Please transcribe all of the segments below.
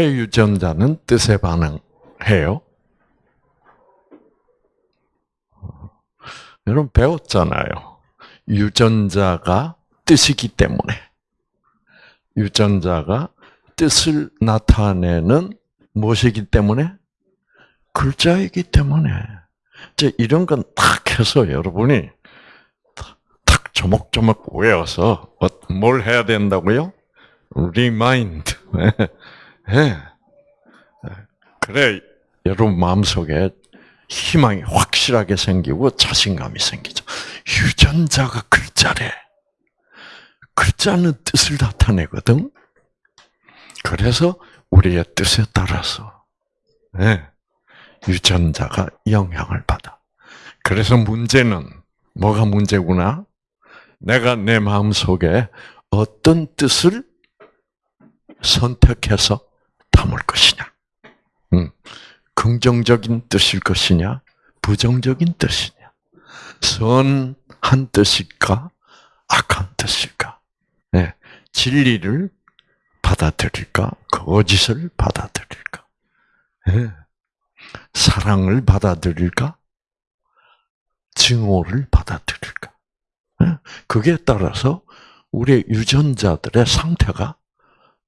왜 유전자는 뜻에 반응해요? 여러분 배웠잖아요. 유전자가 뜻이기 때문에. 유전자가 뜻을 나타내는 무엇이기 때문에? 글자이기 때문에. 이제 이런 건탁 해서 여러분이 탁 조목조목 외워서 뭘 해야 된다고요? remind. 네. 그래 여러분 마음속에 희망이 확실하게 생기고 자신감이 생기죠. 유전자가 글자래. 글자는 뜻을 나타내거든. 그래서 우리의 뜻에 따라서 네, 유전자가 영향을 받아. 그래서 문제는 뭐가 문제구나? 내가 내 마음 속에 어떤 뜻을 선택해서 담을 것이냐? 음, 긍정적인 뜻일 것이냐? 부정적인 뜻이냐? 선한 뜻일까? 악한 뜻일까? 네, 진리를 받아들일까? 거짓을 받아들일까? 네. 사랑을 받아들일까? 증오를 받아들일까? 네. 그게 따라서 우리의 유전자들의 상태가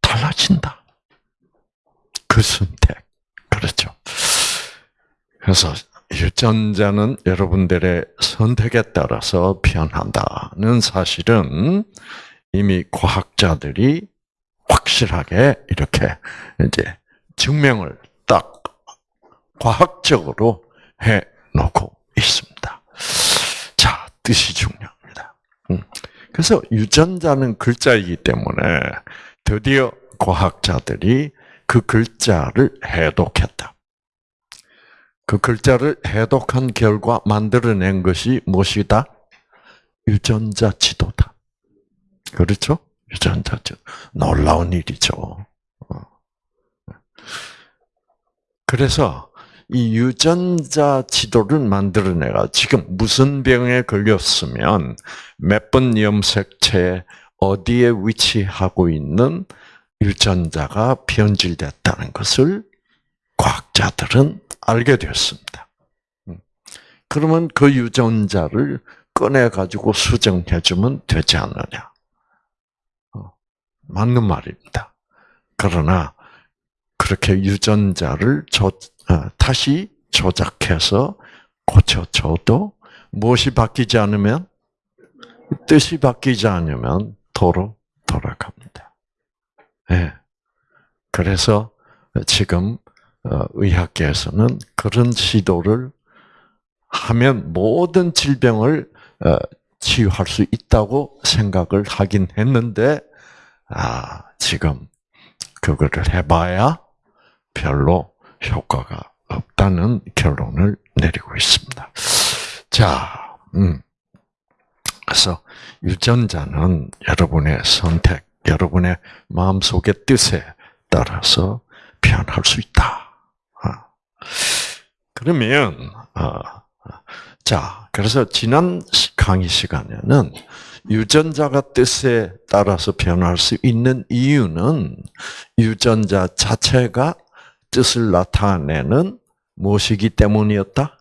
달라진다. 그 선택. 그렇죠. 그래서 유전자는 여러분들의 선택에 따라서 변한다는 사실은 이미 과학자들이 확실하게 이렇게 이제 증명을 딱 과학적으로 해 놓고 있습니다. 자, 뜻이 중요합니다. 음. 그래서 유전자는 글자이기 때문에 드디어 과학자들이 그 글자를 해독했다. 그 글자를 해독한 결과 만들어낸 것이 무엇이다? 유전자 지도다. 그렇죠? 유전자 지도. 놀라운 일이죠. 어. 그래서 이 유전자 지도를 만들어내가 지금 무슨 병에 걸렸으면 몇 번 염색체 어디에 위치하고 있는 유전자가 변질됐다는 것을 과학자들은 알게 되었습니다. 음. 그러면 그 유전자를 꺼내 가지고 수정해 주면 되지 않느냐? 어, 맞는 말입니다. 그러나 그렇게 유전자를 조, 어, 다시 조작해서 고쳐줘도 무엇이 바뀌지 않으면 뜻이 바뀌지 않으면 도로 돌아갑니다. 네. 그래서 지금 어, 의학계에서는 그런 시도를 하면 모든 질병을 어, 치유할 수 있다고 생각을 하긴 했는데, 아, 지금 그거를 해봐야 별로 효과가 없다는 결론을 내리고 있습니다. 자, 음. 그래서 유전자는 여러분의 선택, 여러분의 마음속의 뜻에 따라서 변할 수 있다. 그러면 어, 자 그래서 지난 강의 시간에는 유전자가 뜻에 따라서 변할 수 있는 이유는 유전자 자체가 뜻을 나타내는 무엇이기 때문이었다?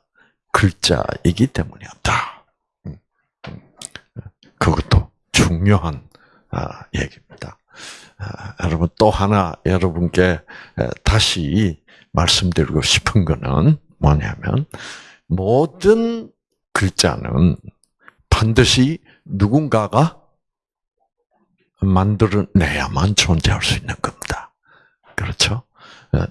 글자이기 때문이었다. 음, 음. 그것도 중요한 아, 얘기입니다. 아, 여러분 또 하나 여러분께 다시 말씀드리고 싶은 거는 뭐냐면 모든 글자는 반드시 누군가가 만들어내야만 존재할 수 있는 겁니다. 그렇죠?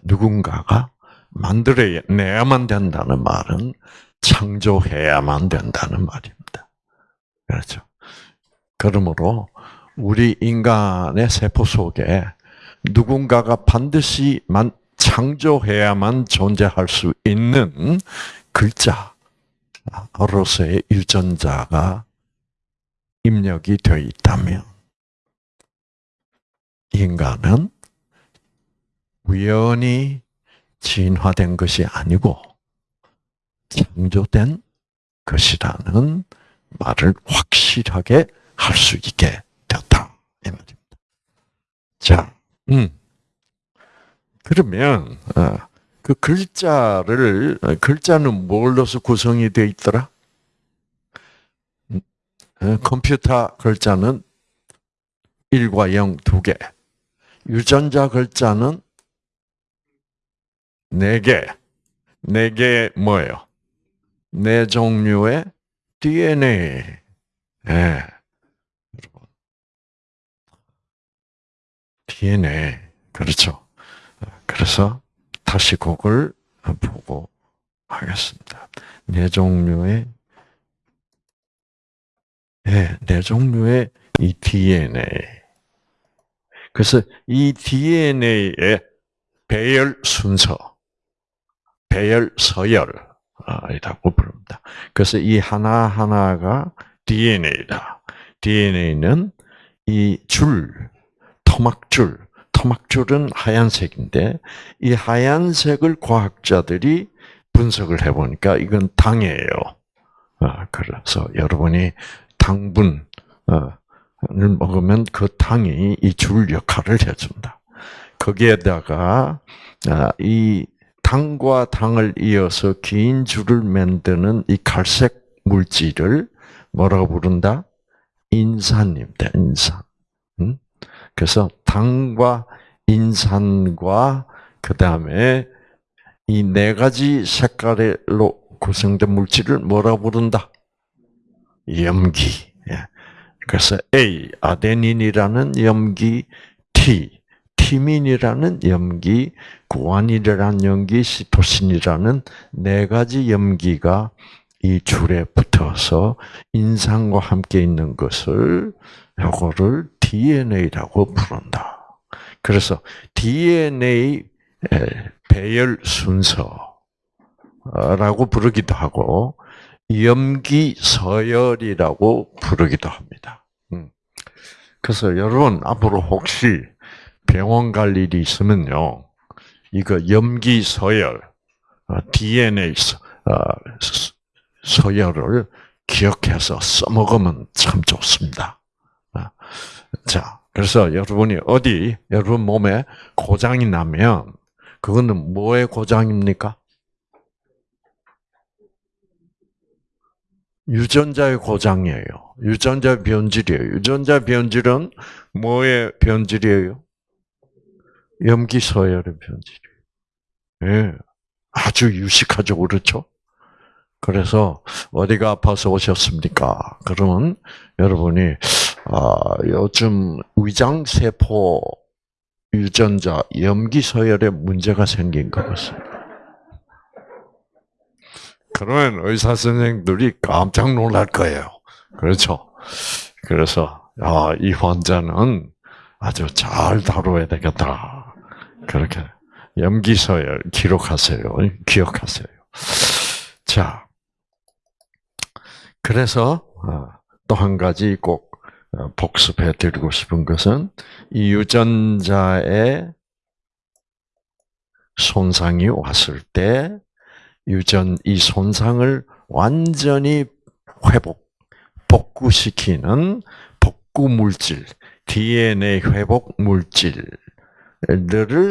누군가가 만들어내야만 된다는 말은 창조해야만 된다는 말입니다. 그렇죠? 그러므로 우리 인간의 세포 속에 누군가가 반드시 만, 창조해야만 존재할 수 있는 글자로서의 유전자가 입력이 되어 있다면 인간은 우연히 진화된 것이 아니고 창조된 것이라는 말을 확실하게 할 수 있게. 이 말입니다. 자, 음. 그러면 어, 그 글자를 어, 글자는 뭘로서 구성이 되어 있더라? 음, 어, 컴퓨터 글자는 1과 0 두 개. 유전자 글자는 네 개. 네개 뭐예요? 네 종류의 DNA. 예. DNA. 그렇죠. 그래서 다시 그걸 보고 하겠습니다. 네 종류의 네, 네 종류의 이 DNA. 그래서 이 DNA의 배열 순서, 배열 서열이라고 부릅니다. 그래서 이 하나하나가 DNA다. DNA는 이 줄, 토막줄, 토막줄은 하얀색인데 이 하얀색을 과학자들이 분석을 해보니까 이건 당이에요. 아, 그래서 여러분이 당분을 먹으면 그 당이 이 줄 역할을 해준다. 거기에다가 아, 이 당과 당을 이어서 긴 줄을 만드는 이 갈색 물질을 뭐라고 부른다? 인산입니다. 인산. 그래서 당과 인산과 그 다음에 이 네 가지 색깔로 구성된 물질을 뭐라 부른다? 염기. 예. 그래서 A 아데닌이라는 염기, T 티민이라는 염기, 구안이라는 염기, 시토신이라는 네 가지 염기가 이 줄에 붙어서 인상과 함께 있는 것을 요거를 DNA라고 부른다. 그래서 DNA 배열 순서라고 부르기도 하고 염기 서열이라고 부르기도 합니다. 음. 그래서 여러분 앞으로 혹시 병원 갈 일이 있으면요, 이거 염기 서열, DNA 어, 서열을 기억해서 써먹으면 참 좋습니다. 아, 자, 그래서 여러분이 어디 여러분 몸에 고장이 나면 그거는 뭐의 고장입니까? 유전자의 고장이에요. 유전자 변질이에요. 유전자 변질은 뭐의 변질이에요? 염기 서열의 변질이에요. 예. 아주 유식하죠, 그렇죠? 그래서 어디가 아파서 오셨습니까? 그러면 여러분이 아, 요즘 위장 세포 유전자 염기 서열에 문제가 생긴 것 같습니다. 그러면 의사 선생들이 깜짝 놀랄 거예요. 그렇죠? 그래서 아, 이 환자는 아주 잘 다뤄야 되겠다. 그렇게 염기 서열 기록하세요. 기억하세요. 자, 그래서 어, 또한 가지 꼭 어, 복습해 드리고 싶은 것은 이 유전자의 손상이 왔을 때 유전 이 손상을 완전히 회복 복구시키는 복구 물질 DNA 회복 물질들을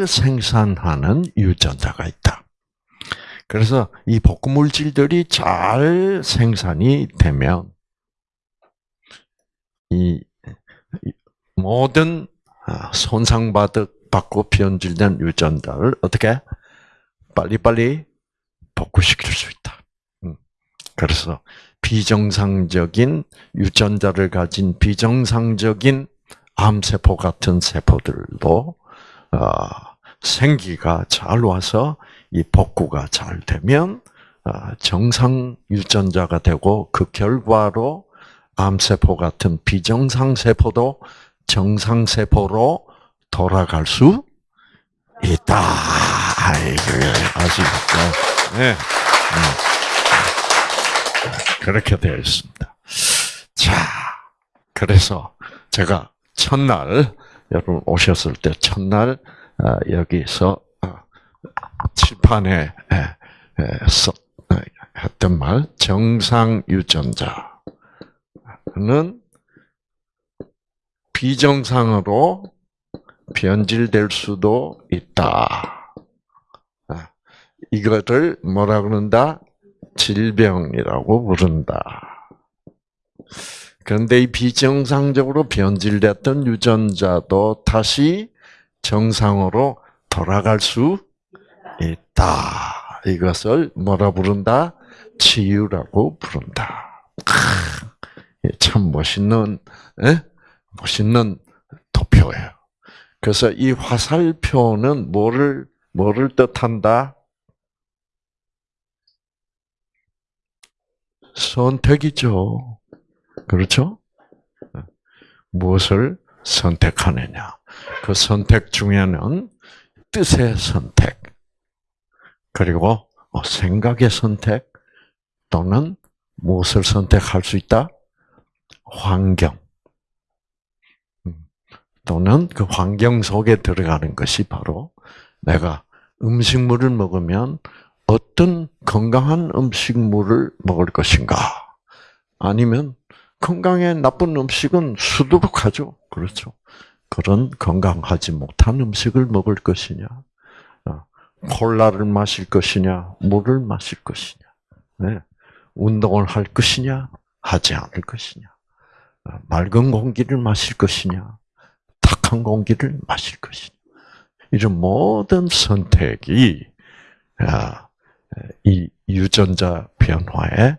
생산하는 유전자가 있다. 그래서 이 복구 물질들이 잘 생산이 되면 이 모든 아, 손상받고 변질된 유전자를 어떻게 빨리빨리 복구시킬 수 있다. 음. 그래서 비정상적인 유전자를 가진 비정상적인 암세포 같은 세포들도 아, 생기가 잘 와서 이 복구가 잘 되면 아, 정상 유전자가 되고 그 결과로 암세포 같은 비정상 세포도 정상 세포로 돌아갈 수 있다. 아시겠죠? 네. 음. 그렇게 되어 있습니다. 자, 그래서 제가 첫날 여러분 오셨을 때 첫날 아, 여기서 칠판에 써 했던 말 정상 유전자 는 비정상으로 변질될 수도 있다. 이거를 뭐라 그런다? 질병이라고 부른다. 그런데 이 비정상적으로 변질됐던 유전자도 다시 정상으로 돌아갈 수 있다. 이것을 뭐라 부른다? 치유라고 부른다. 참 멋있는, 에? 멋있는 도표예요. 그래서 이 화살표는 뭐를, 뭐를 뜻한다? 선택이죠. 그렇죠? 무엇을 선택하느냐. 그 선택 중에는 뜻의 선택, 그리고 어, 생각의 선택, 또는 무엇을 선택할 수 있다? 환경. 음, 또는 그 환경 속에 들어가는 것이 바로 내가 음식물을 먹으면 어떤 건강한 음식물을 먹을 것인가? 아니면 건강에 나쁜 음식은 수두룩하죠. 그렇죠. 그런 건강하지 못한 음식을 먹을 것이냐, 어, 콜라를 마실 것이냐, 물을 마실 것이냐, 네. 운동을 할 것이냐, 하지 않을 것이냐, 어, 맑은 공기를 마실 것이냐, 탁한 공기를 마실 것이냐. 이런 모든 선택이 아, 이 유전자 변화에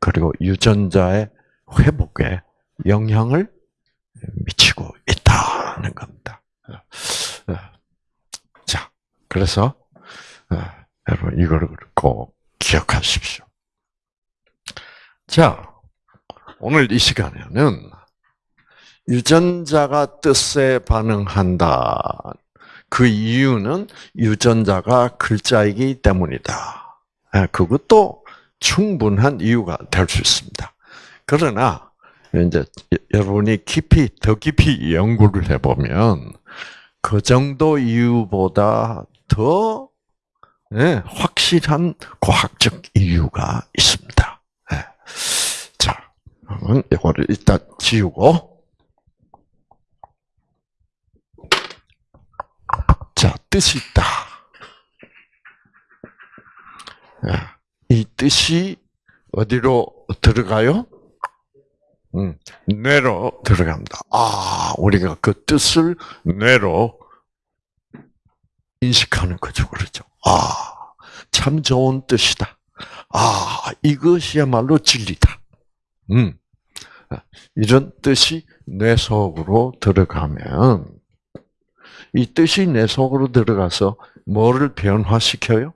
그리고 유전자의 회복에 영향을 미치고 있다는 겁니다. 자, 그래서 여러분 이거를 꼭 기억하십시오. 자, 오늘 이 시간에는 유전자가 뜻에 반응한다. 그 이유는 유전자가 글자이기 때문이다. 그것도 충분한 이유가 될 수 있습니다. 그러나 이제 여러분이 깊이 더 깊이 연구를 해보면 그 정도 이유보다 더 네, 확실한 과학적 이유가 있습니다. 그러면 이거를 일단 지우고 자 뜻이 있다. 네. 이 뜻이 어디로 들어가요? 음, 뇌로 들어갑니다. 아, 우리가 그 뜻을 뇌로 인식하는 거죠. 그렇죠. 아, 참 좋은 뜻이다. 아, 이것이야말로 진리다. 음, 이런 뜻이 뇌 속으로 들어가면, 이 뜻이 뇌 속으로 들어가서 뭐를 변화시켜요?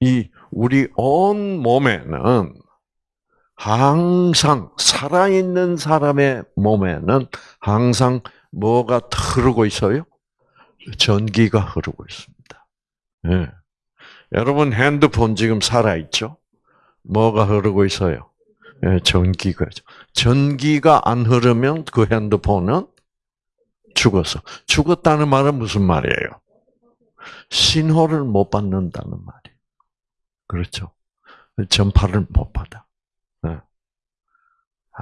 이 우리 온 몸에는 항상 살아있는 사람의 몸에는 항상 뭐가 흐르고 있어요? 전기가 흐르고 있습니다. 네. 여러분 핸드폰 지금 살아있죠? 뭐가 흐르고 있어요? 네, 전기가. 전기가 안 흐르면 그 핸드폰은 죽었어. 죽었다는 말은 무슨 말이에요? 신호를 못 받는다는 말이에요. 그렇죠? 전파를 못 받아.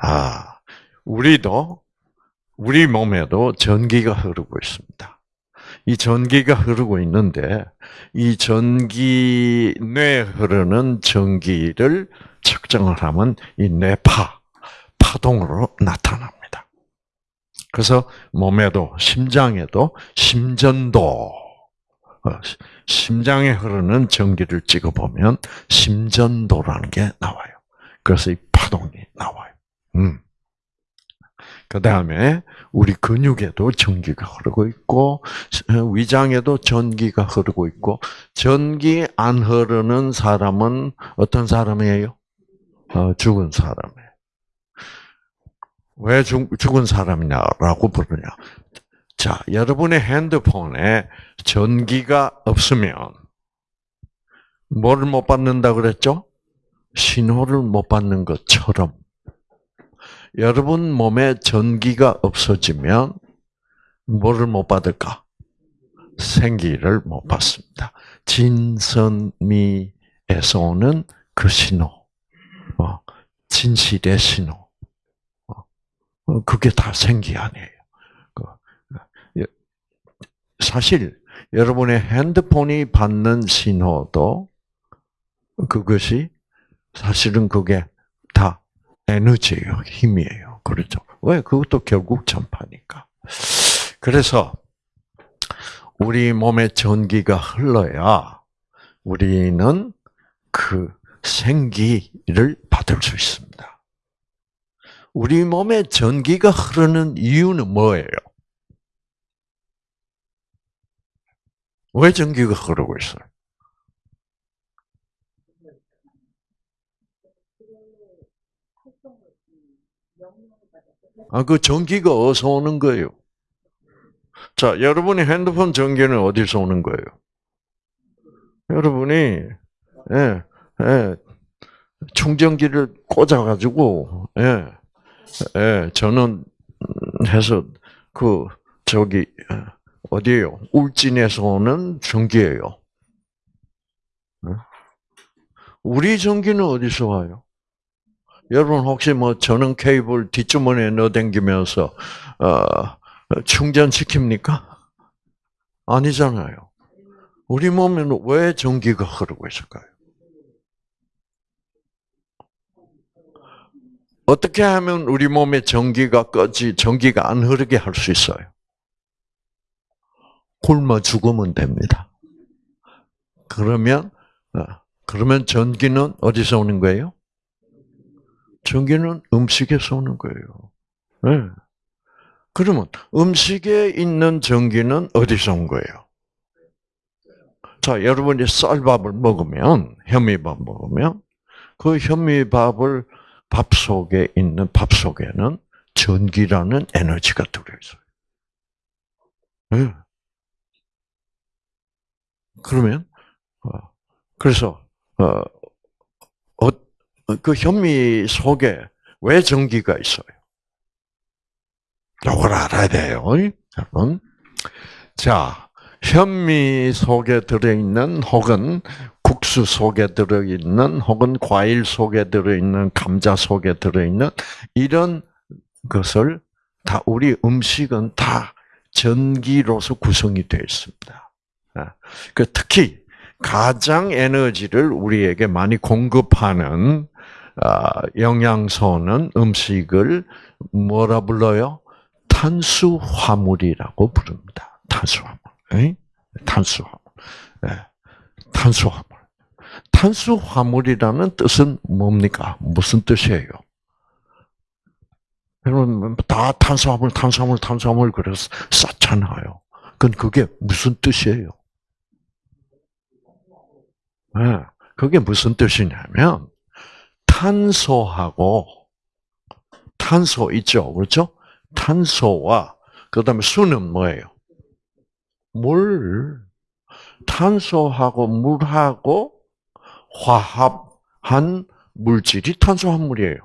아, 우리도 우리 몸에도 전기가 흐르고 있습니다. 이 전기가 흐르고 있는데 이 전기 뇌 흐르는 전기를 측정을 하면 이 뇌파 파동으로 나타납니다. 그래서 몸에도 심장에도 심전도 어, 심장에 흐르는 전기를 찍어 보면 심전도라는 게 나와요. 그래서 이 파동이 나와요. 음. 그 다음에 우리 근육에도 전기가 흐르고 있고 위장에도 전기가 흐르고 있고 전기 안 흐르는 사람은 어떤 사람이에요? 어, 죽은 사람이에요. 왜 죽, 죽은 사람이냐라고 부르냐? 자, 여러분의 핸드폰에 전기가 없으면 뭐를 못 받는다 그랬죠? 신호를 못 받는 것처럼 여러분 몸에 전기가 없어지면 뭐를 못 받을까? 생기를 못 받습니다. 진선미에서 오는 그 신호, 어, 진실의 신호, 어, 어, 그게 다 생기 아니에요. 그, 사실 여러분의 핸드폰이 받는 신호도 그것이 사실은 그게 다 에너지예요, 힘이에요. 그렇죠? 왜? 그것도 결국 전파니까. 그래서 우리 몸에 전기가 흘러야 우리는 그 생기를 받을 수 있습니다. 우리 몸에 전기가 흐르는 이유는 뭐예요? 왜 전기가 흐르고 있어요? 아, 그 전기가 어디서 오는 거예요? 자, 여러분이 핸드폰 전기는 어디서 오는 거예요? 여러분이, 예, 예, 충전기를 꽂아가지고, 예, 예, 저는 해서, 그, 저기, 어디에요? 울진에서 오는 전기예요. 우리 전기는 어디서 와요? 여러분 혹시 뭐 전원 케이블 뒷주머니에 넣어당기면서 어, 충전시킵니까? 아니잖아요. 우리 몸에는 왜 전기가 흐르고 있을까요? 어떻게 하면 우리 몸에 전기가 꺼지, 전기가 안 흐르게 할 수 있어요? 굶어 죽으면 됩니다. 그러면, 어, 그러면 전기는 어디서 오는 거예요? 전기는 음식에서 오는 거예요. 네. 그러면 음식에 있는 전기는 어디서 온 거예요? 자, 여러분이 쌀밥을 먹으면, 현미밥 먹으면, 그 현미밥을 밥 속에 있는 밥 속에는 전기라는 에너지가 들어있어요. 네. 그러면, 어, 그래서, 어, 어, 그 현미 속에 왜 전기가 있어요? 이걸 알아야 돼요, 여러분. 자, 현미 속에 들어있는 혹은 국수 속에 들어있는 혹은 과일 속에 들어있는 감자 속에 들어있는 이런 것을 다 우리 음식은 다 전기로서 구성이 되어 있습니다. 아, 그 특히 가장 에너지를 우리에게 많이 공급하는 아, 영양소는 음식을 뭐라 불러요? 탄수화물이라고 부릅니다. 탄수화물. 탄수화물. 탄수화물. 탄수화물이라는 뜻은 뭡니까? 무슨 뜻이에요? 여러분, 다 탄수화물, 탄수화물, 탄수화물 그래서 쌓잖아요. 그건 그게 무슨 뜻이에요? 네, 그게 무슨 뜻이냐면, 탄소하고, 탄소 있죠? 그렇죠? 탄소와, 그 다음에 수는 뭐예요? 물. 탄소하고 물하고 화합한 물질이 탄수화물이에요.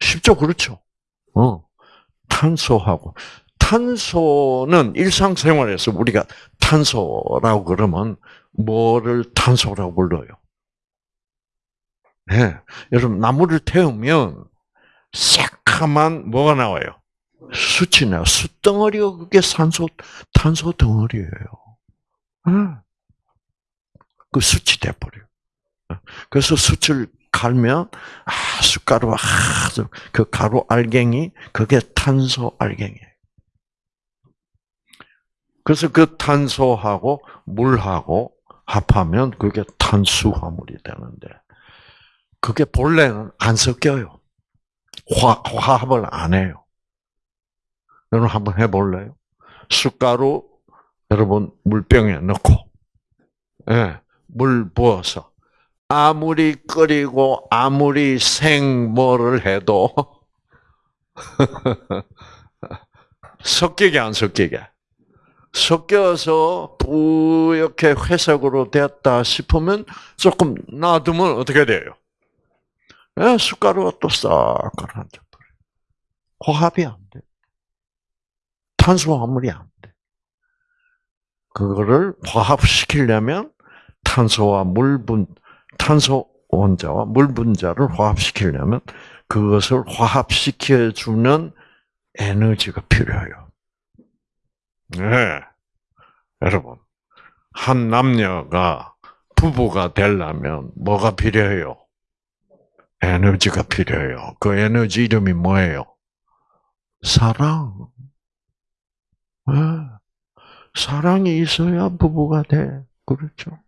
쉽죠? 그렇죠? 어. 탄소하고. 탄소는 일상생활에서 우리가 탄소라고 그러면 뭐를 탄소라고 불러요? 네. 여러분, 나무를 태우면 새까만 뭐가 나와요? 숯이 나요. 숯덩어리가 그게 산소, 탄소 덩어리예요. 네. 그 숯이 돼버려요. 그래서 숯을 갈면, 아, 숯가루, 아, 그 가루 알갱이, 그게 탄소 알갱이에요. 그래서 그 탄소하고 물하고 합하면 그게 탄수화물이 되는데 그게 본래는 안 섞여요. 화, 화합을 안 해요. 여러분 한번 해볼래요? 숟가루 여러분 물병에 넣고 예, 물 부어서 아무리 끓이고 아무리 생 뭐를 해도 섞이게 안 섞이게 섞여서 뿌옇게 회색으로 됐다 싶으면 조금 놔두면 어떻게 돼요? 예, 숟가루가 또싹 가라앉아 버려요. 화합이 안 돼. 탄수화물이 안 돼. 그거를 화합시키려면 탄소와 물분, 탄소 원자와 물 분자를 화합시키려면 그것을 화합시켜주는 에너지가 필요해요. 네. 여러분, 한 남녀가 부부가 되려면 뭐가 필요해요? 에너지가 필요해요. 그 에너지 이름이 뭐예요? 사랑. 네. 사랑이 있어야 부부가 돼. 그렇죠?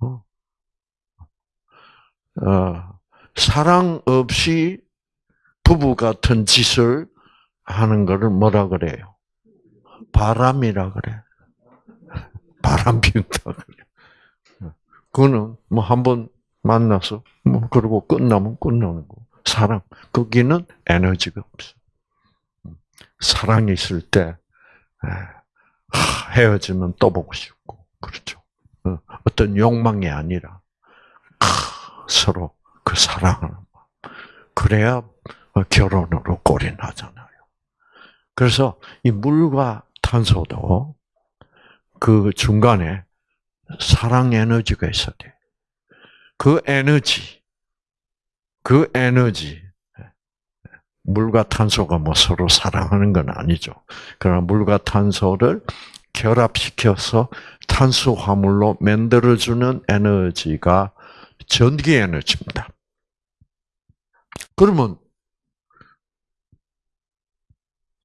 어. 어. 사랑 없이 부부 같은 짓을 하는 것을 뭐라 그래요? 바람이라 그래. 바람 피운다 그래. 그거는 뭐 한 번 만나서 뭐 그러고 끝나면 끝나는 거. 사랑 거기는 에너지가 없어. 사랑이 있을 때 헤어지면 또 보고 싶고 그렇죠. 어, 어떤 욕망이 아니라 서로 그 사랑을 그래야 결혼으로 꼴이 나잖아요. 그래서 이 물과 탄소도 그 중간에 사랑 에너지가 있어야 돼. 그 에너지, 그 에너지, 물과 탄소가 뭐 서로 사랑하는 건 아니죠. 그러나 물과 탄소를 결합시켜서 탄수화물로 만들어주는 에너지가 전기 에너지입니다. 그러면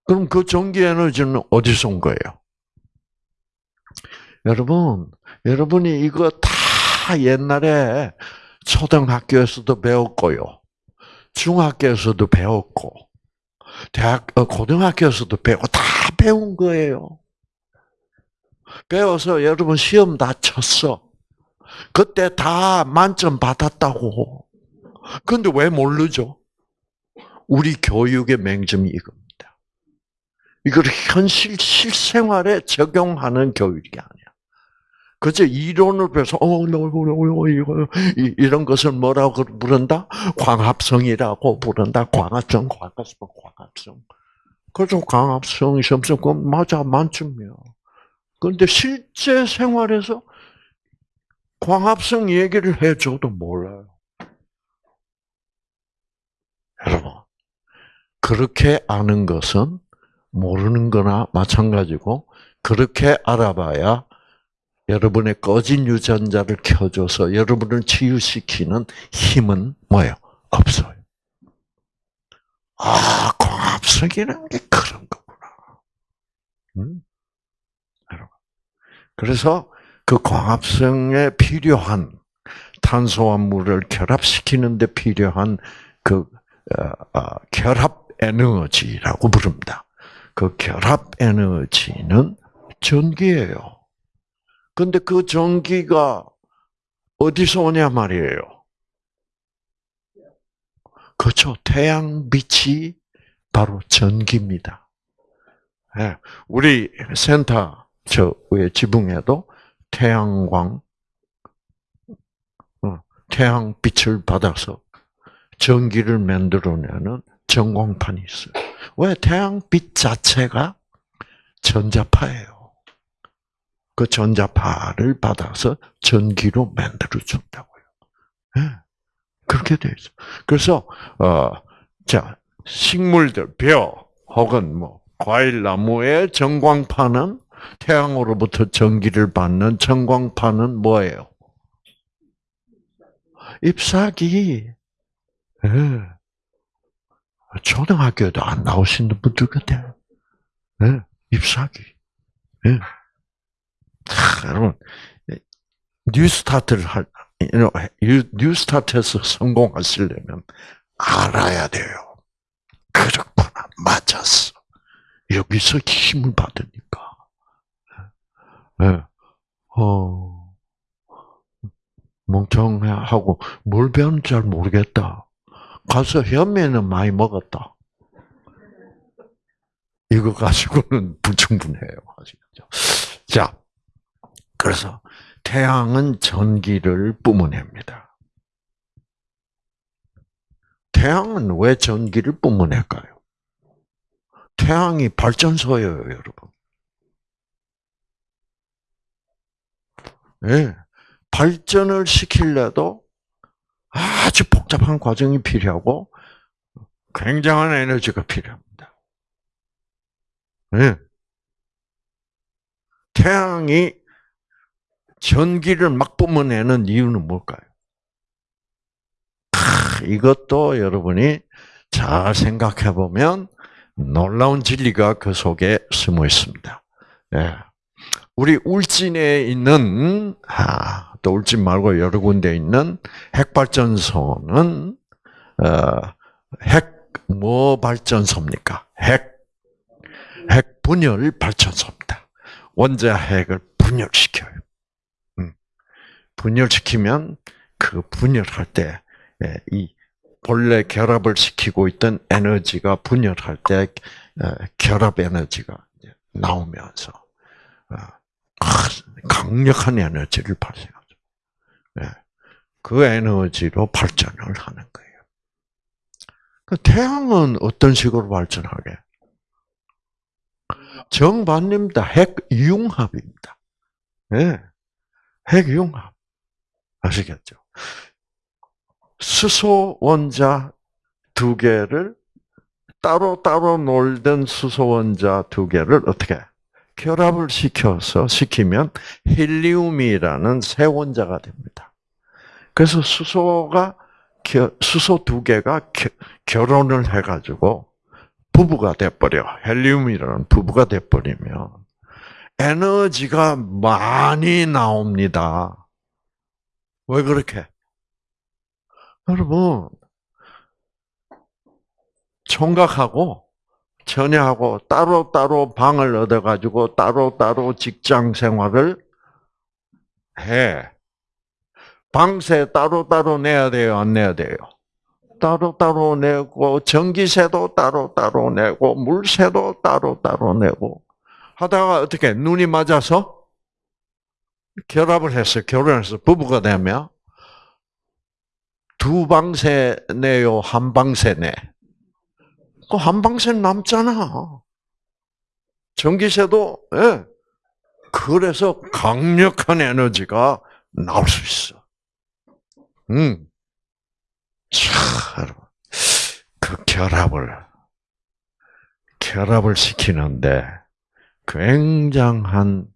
그럼 그 전기 에너지는 어디서 온 거예요? 여러분, 여러분이 이거 다 옛날에 초등학교에서도 배웠고요. 중학교에서도 배웠고, 대학, 어, 고등학교에서도 배우고, 다 배운 거예요. 배워서 여러분 시험 다 쳤어. 그때 다 만점 받았다고. 근데 왜 모르죠? 우리 교육의 맹점이 이겁니다. 이걸 현실 실생활에 적용하는 교육이 아니야. 그저 이론을 배워서 어, 이런 것을 뭐라고 부른다? 광합성이라고 부른다. 광합성, 광합성, 광합성. 그래서 광합성 점수 그 맞아 만점이야. 그런데 실제 생활에서 광합성 얘기를 해줘도 몰라요. 여러분, 그렇게 아는 것은 모르는 거나 마찬가지고, 그렇게 알아봐야 여러분의 꺼진 유전자를 켜줘서 여러분을 치유시키는 힘은 뭐예요? 없어요. 아, 광합성이라는 게 그런 거구나. 음? 그래서 그 광합성에 필요한 탄소와 물을 결합시키는데 필요한 그 어, 어, 결합 에너지라고 부릅니다. 그 결합 에너지는 전기예요. 근데 그 전기가 어디서 오냐 말이에요. 그렇죠. 태양빛이 바로 전기입니다. 네. 우리 센터 저의 지붕에도 태양광, 어, 태양빛을 받아서 전기를 만들어내는 전광판이 있어요. 왜 태양빛 자체가 전자파예요. 그 전자파를 받아서 전기로 만들어 준다고요. 네. 그렇게 돼 있어. 그래서 어 자 식물들 벼 혹은 뭐 과일 나무의 전광파는 태양으로부터 전기를 받는 전광파는 뭐예요? 잎사귀. 네. 초등학교에도 안 나오시는 분들 같아요. 네. 잎사귀. 네. 여러분, 뉴스타트를 할, 뉴스타트에서 성공하시려면 알아야 돼요. 그렇구나. 맞았어. 여기서 힘을 받으니까. 네. 어, 멍청하고 뭘 배우는지 잘 모르겠다. 가서 현미는 많이 먹었다. 이거 가지고는 불충분해요. 아시겠죠? 자, 그래서 태양은 전기를 뿜어냅니다. 태양은 왜 전기를 뿜어낼까요? 태양이 발전소예요, 여러분. 네. 발전을 시킬래도 아주 복잡한 과정이 필요하고 굉장한 에너지가 필요합니다. 네. 태양이 전기를 막 뿜어내는 이유는 뭘까요? 이것도 여러분이 잘 생각해 보면 놀라운 진리가 그 속에 숨어 있습니다. 예. 우리 울진에 있는 아, 또 울진 말고 여러 군데 있는 핵발전소는 어, 핵뭐 발전소입니까? 핵 핵 분열 발전소입니다. 원자 핵을 분열시켜요. 음. 분열시키면 그 분열할 때이 예, 본래 결합을 시키고 있던 에너지가 분열할 때 어, 결합 에너지가 나오면서 어, 강력한 에너지를 발생하죠. 예. 그 에너지로 발전을 하는 거예요. 그 태양은 어떤 식으로 발전하게? 정반입니다. 핵융합입니다. 네. 핵융합. 아시겠죠? 수소 원자 두 개를 따로 따로 놀던 수소 원자 두 개를 어떻게 결합을 시켜서 시키면 헬리움이라는 새 원자가 됩니다. 그래서 수소가 수소 두 개가 결혼을 해가지고 부부가 돼버려. 헬리움이라는 부부가 돼버리면 에너지가 많이 나옵니다. 왜 그렇게? 여러분, 총각하고 처녀하고 따로따로 방을 얻어가지고 따로따로 직장 생활을 해. 방세 따로따로 내야 돼요? 안 내야 돼요? 따로따로 내고, 전기세도 따로따로 내고, 물세도 따로따로 내고, 하다가 어떻게, 눈이 맞아서 결합을 했어요. 결혼해서 부부가 되면, 두 방세 내요, 한 방세 내. 그한 방세 남잖아. 전기세도, 예. 그래서 강력한 에너지가 나올 수 있어. 음. 참, 그 결합을, 결합을 시키는데 굉장한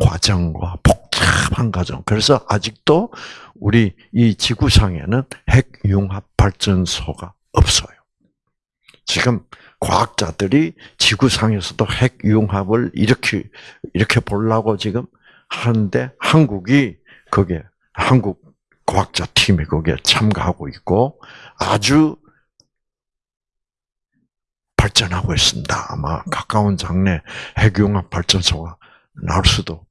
과정과 복잡한 과정. 그래서 아직도 우리 이 지구상에는 핵융합 발전소가 없어요. 지금 과학자들이 지구상에서도 핵융합을 이렇게 이렇게 보려고 지금 하는데 한국이 거기에 한국 과학자 팀이 거기에 참가하고 있고 아주 발전하고 있습니다. 아마 가까운 장래 핵융합 발전소가 나올 수도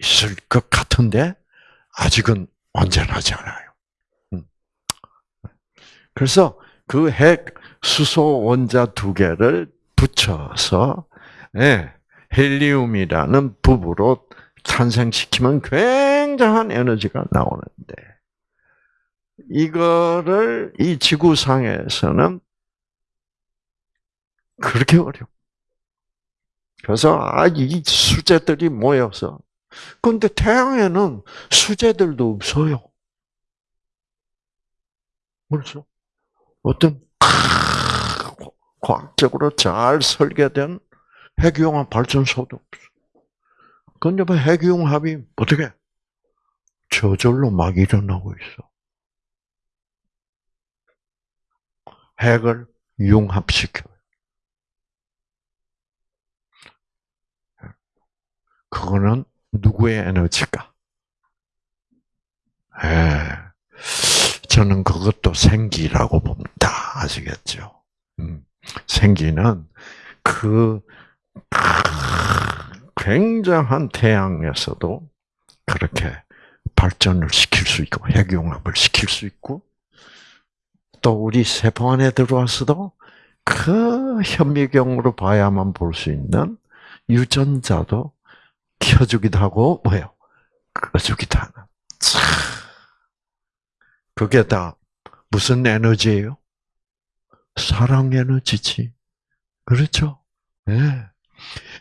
있을 것 같은데 아직은 완전하지 않아요. 음. 그래서 그 핵 수소 원자 두 개를 붙여서 예, 헬리움이라는 부부로 탄생시키면 굉장한 에너지가 나오는데 이거를 이 지구상에서는 그렇게 어려워. 그래서 아, 이 수제들이 모여서 근데 태양에는 수제들도 없어요. 그렇죠? 어떤 과학적으로 잘 설계된 핵융합 발전소도 없어. 근데 뭐 핵융합이 어떻게 저절로 막 일어나고 있어. 핵을 융합시켜요. 그거는 누구의 에너지가? 예. 저는 그것도 생기라고 봅니다. 아시겠죠? 음, 생기는 그 굉장한 태양에서도 그렇게 발전을 시킬 수 있고 핵융합을 시킬 수 있고 또 우리 세포 안에 들어와서도 그 현미경으로 봐야만 볼 수 있는 유전자도 켜주기도 하고 뭐요? 꺼주기도 하는. 그게 다 무슨 에너지예요? 사랑 에너지지. 그렇죠? 네.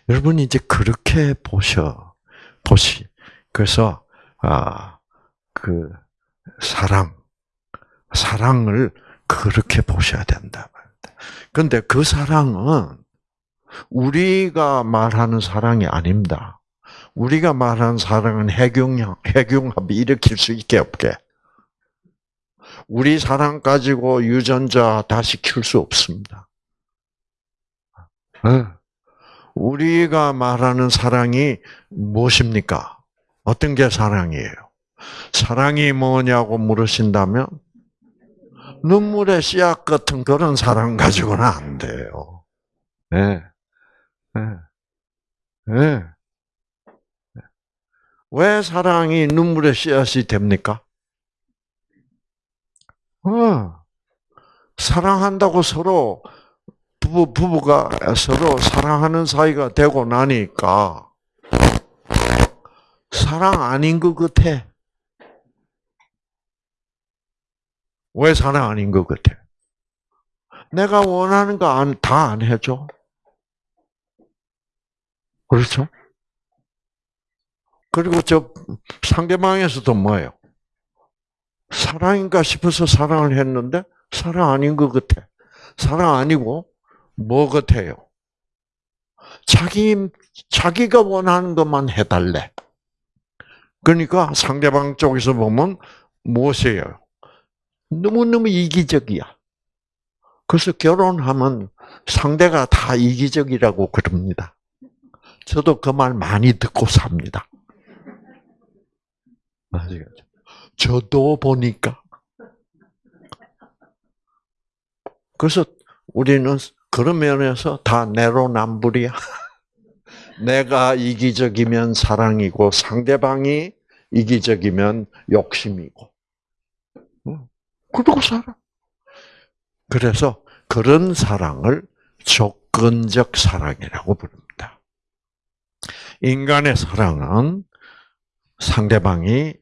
여러분이 이제 그렇게 보셔 보시. 그래서 아 그 사랑 사랑을 그렇게 보셔야 된다. 그런데 그 사랑은 우리가 말하는 사랑이 아닙니다. 우리가 말하는 사랑은 핵융합, 핵융합이 일으킬 수 있게 없게. 우리 사랑 가지고 유전자 다시 키울 수 없습니다. 네. 우리가 말하는 사랑이 무엇입니까? 어떤 게 사랑이에요? 사랑이 뭐냐고 물으신다면 눈물의 씨앗 같은 그런 사랑 가지고는 안 돼요. 네. 네. 네. 왜 사랑이 눈물의 씨앗이 됩니까? 어, 사랑한다고 서로 부부 부부가 서로 사랑하는 사이가 되고 나니까 사랑 아닌 것 같아. 왜 사랑 아닌 것 같아? 내가 원하는 거 다 안 해줘. 그렇죠? 그리고 저 상대방에서도 뭐예요? 사랑인가 싶어서 사랑을 했는데 사랑 아닌 것 같아. 사랑 아니고 뭐 같아요? 자기 자기가 원하는 것만 해달래. 그러니까 상대방 쪽에서 보면 무엇이에요? 너무너무 이기적이야. 그래서 결혼하면 상대가 다 이기적이라고 그럽니다. 저도 그 말 많이 듣고 삽니다. 아시겠죠? 저도 보니까. 그래서 우리는 그런 면에서 다 내로남불이야. 내가 이기적이면 사랑이고 상대방이 이기적이면 욕심이고. 그러고 살아. 그래서 그런 사랑을 조건적 사랑이라고 부릅니다. 인간의 사랑은 상대방이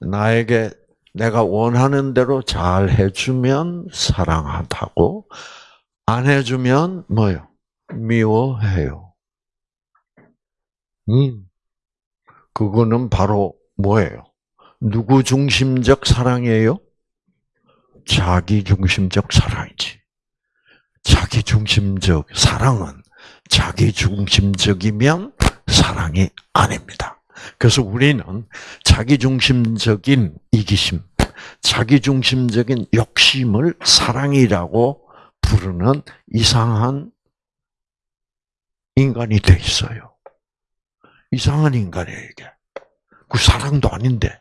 나에게 내가 원하는 대로 잘 해주면 사랑한다고, 안 해주면 뭐요? 미워해요. 음, 그거는 바로 뭐예요? 누구 중심적 사랑이에요? 자기 중심적 사랑이지. 자기 중심적 사랑은 자기 중심적이면 사랑이 아닙니다. 그래서 우리는 자기중심적인 이기심, 자기중심적인 욕심을 사랑이라고 부르는 이상한 인간이 돼 있어요. 이상한 인간이에요, 이게. 그 사랑도 아닌데.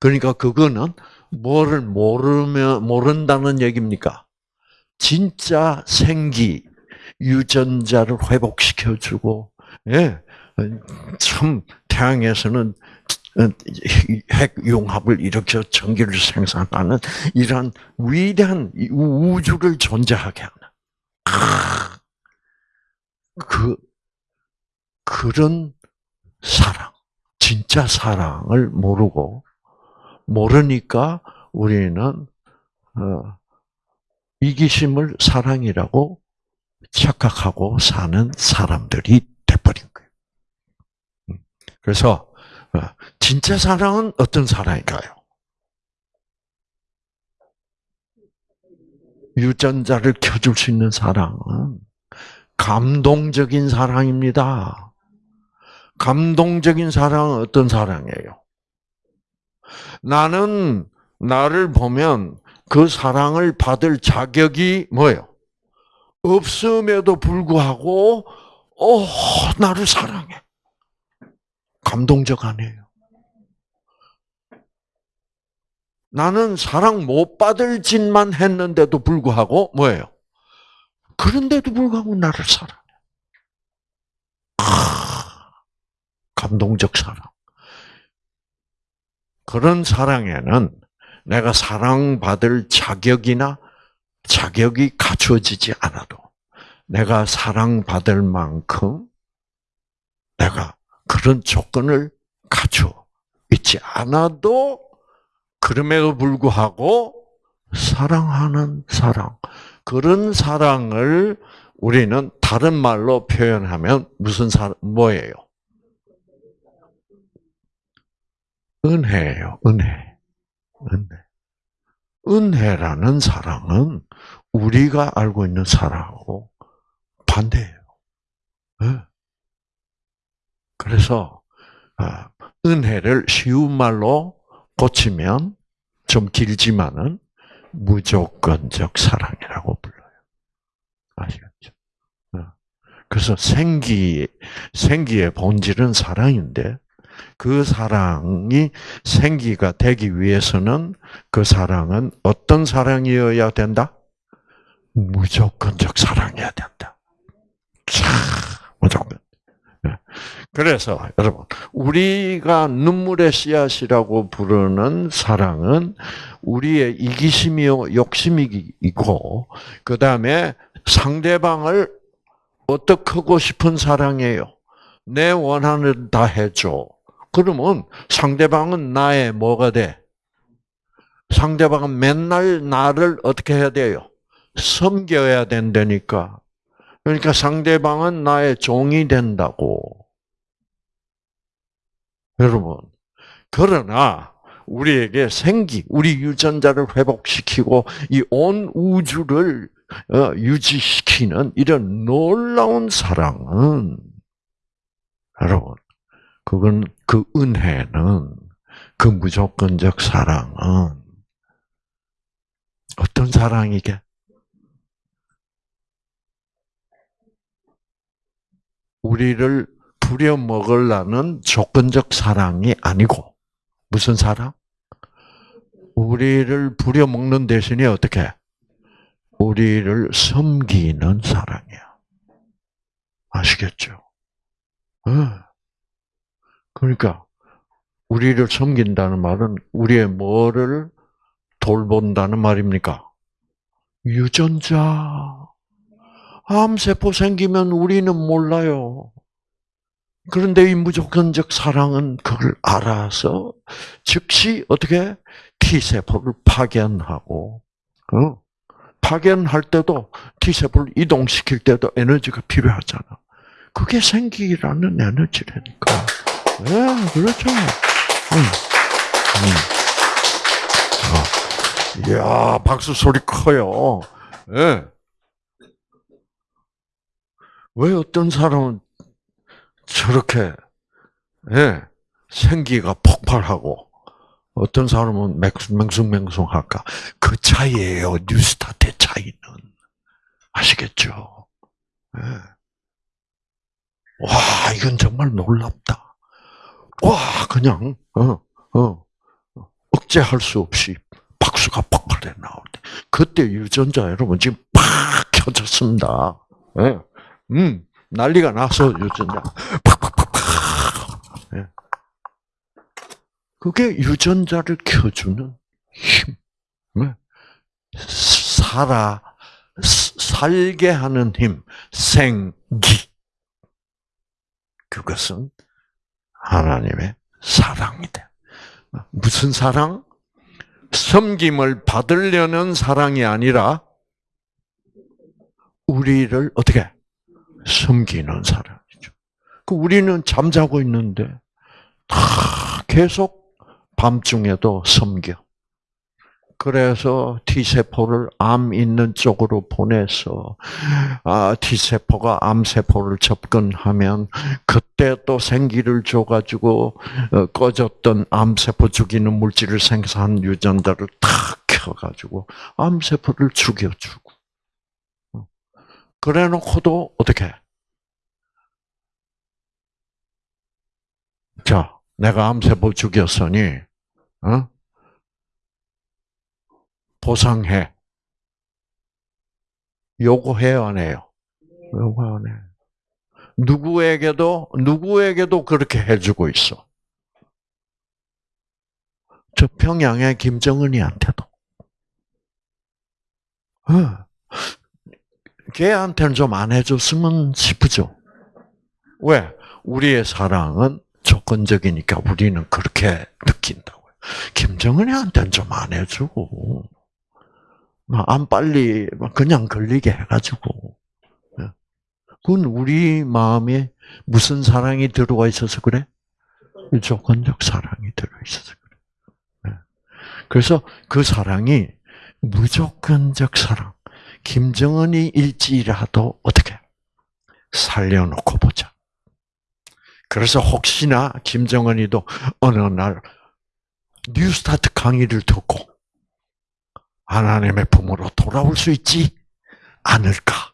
그러니까 그거는 뭐를 모르면, 모른다는 얘기입니까? 진짜 생기, 유전자를 회복시켜주고, 예, 참 태양에서는 핵융합을 일으켜 전기를 생산하는 이러한 위대한 우주를 존재하게 하는 그 그런 사랑, 진짜 사랑을 모르고 모르니까 우리는 어, 이기심을 사랑이라고 착각하고 사는 사람들이. 그래서 어, 진짜 사랑은 어떤 사랑일까요? 유전자를 켜줄 수 있는 사랑은 감동적인 사랑입니다. 감동적인 사랑은 어떤 사랑이에요? 나는 나를 보면 그 사랑을 받을 자격이 뭐예요? 없음에도 불구하고, 어, 나를 사랑해. 감동적 아니에요. 나는 사랑 못 받을 짓만 했는데도 불구하고 뭐예요? 그런데도 불구하고 나를 사랑해. 아, 감동적 사랑. 그런 사랑에는 내가 사랑받을 자격이나 자격이 갖춰지지 않아도 내가 사랑받을 만큼 내가 그런 조건을 갖춰 있지 않아도 그럼에도 불구하고 사랑하는 사랑. 그런 사랑을 우리는 다른 말로 표현하면 무슨 사랑, 뭐예요? 은혜예요, 은혜. 은혜. 은혜라는 사랑은 우리가 알고 있는 사랑하고 반대예요. 예. 그래서 아, 은혜를 쉬운 말로 고치면 좀 길지만은 무조건적 사랑이라고 불러요. 아시겠죠? 어. 그래서 생기 생기의 본질은 사랑인데 그 사랑이 생기가 되기 위해서는 그 사랑은 어떤 사랑이어야 된다? 무조건적 사랑이어야 된다. 자, 무조건. 예. 그래서 여러분 우리가 눈물의 씨앗이라고 부르는 사랑은 우리의 이기심이요 욕심이 있고 그 다음에 상대방을 어떻게 하고 싶은 사랑이에요. 내 원하는 다 해줘. 그러면 상대방은 나의 뭐가 돼? 상대방은 맨날 나를 어떻게 해야 돼요? 섬겨야 된다니까. 그러니까 상대방은 나의 종이 된다고. 여러분, 그러나 우리에게 생기, 우리 유전자를 회복시키고 이 온 우주를 어, 유지시키는 이런 놀라운 사랑은 여러분, 그건 그 은혜는 그 무조건적 사랑은 어떤 사랑이게? 우리를 부려먹으려는 조건적 사랑이 아니고 무슨 사랑? 우리를 부려먹는 대신에 어떻게? 우리를 섬기는 사랑이야. 아시겠죠? 그러니까 우리를 섬긴다는 말은 우리의 뭐를 돌본다는 말입니까? 유전자. 암세포 생기면 우리는 몰라요. 그런데 이 무조건적 사랑은 그걸 알아서 즉시 어떻게 T세포를 파견하고, 어? 파견할 때도 T세포를 이동시킬 때도 에너지가 필요하잖아. 그게 생기라는 에너지라니까. 예, 네, 그렇죠. 응. 응. 어. 이야, 박수 소리 커요. 예. 네. 왜 어떤 사람은 저렇게 예, 생기가 폭발하고 어떤 사람은 맹숭맹숭 할까? 그 차이예요. 뉴스타트의 차이는 아시겠죠? 예. 와 이건 정말 놀랍다. 와 그냥 어, 어, 억제할 수 없이 박수가 폭발해 나올 때 그때 유전자 여러분 지금 팍 켜졌습니다. 예. 음, 난리가 나서 유전자 팍팍팍팍. 예. 그게 유전자를 켜주는 힘. 네. 살아 살게 하는 힘, 생기. 그것은 하나님의 사랑이다. 무슨 사랑? 섬김을 받으려는 사랑이 아니라 우리를 어떻게 섬기는 사람이죠. 그 우리는 잠자고 있는데 다 계속 밤중에도 섬겨. 그래서 T세포를 암 있는 쪽으로 보내서 아, T세포가 암세포를 접근하면 그때 또 생기를 줘가지고 어, 꺼졌던 암세포 죽이는 물질을 생산한 유전자를 탁 켜가지고 암세포를 죽여주고 그래 놓고도 어떻게? 자, 내가 암세포 죽였으니, 어? 보상해. 요구해요, 안 해요? 요구 안 해. 누구에게도, 누구에게도 그렇게 해주고 있어. 저 평양의 김정은이한테도. 어. 걔한테는 좀 안 해줬으면 싶으죠. 왜? 우리의 사랑은 조건적이니까 우리는 그렇게 느낀다고요. 김정은이한테는 좀 안 해주고, 안 빨리 그냥 걸리게 해가지고. 예. 그건 우리 마음에 무슨 사랑이 들어와 있어서 그래? 조건적 사랑이 들어있어서 그래. 예. 그래서 그 사랑이 무조건적 사랑. 김정은이 일지라도 어떻게 살려놓고 보자. 그래서 혹시나 김정은이도 어느 날 뉴스타트 강의를 듣고 하나님의 품으로 돌아올 수 있지 않을까?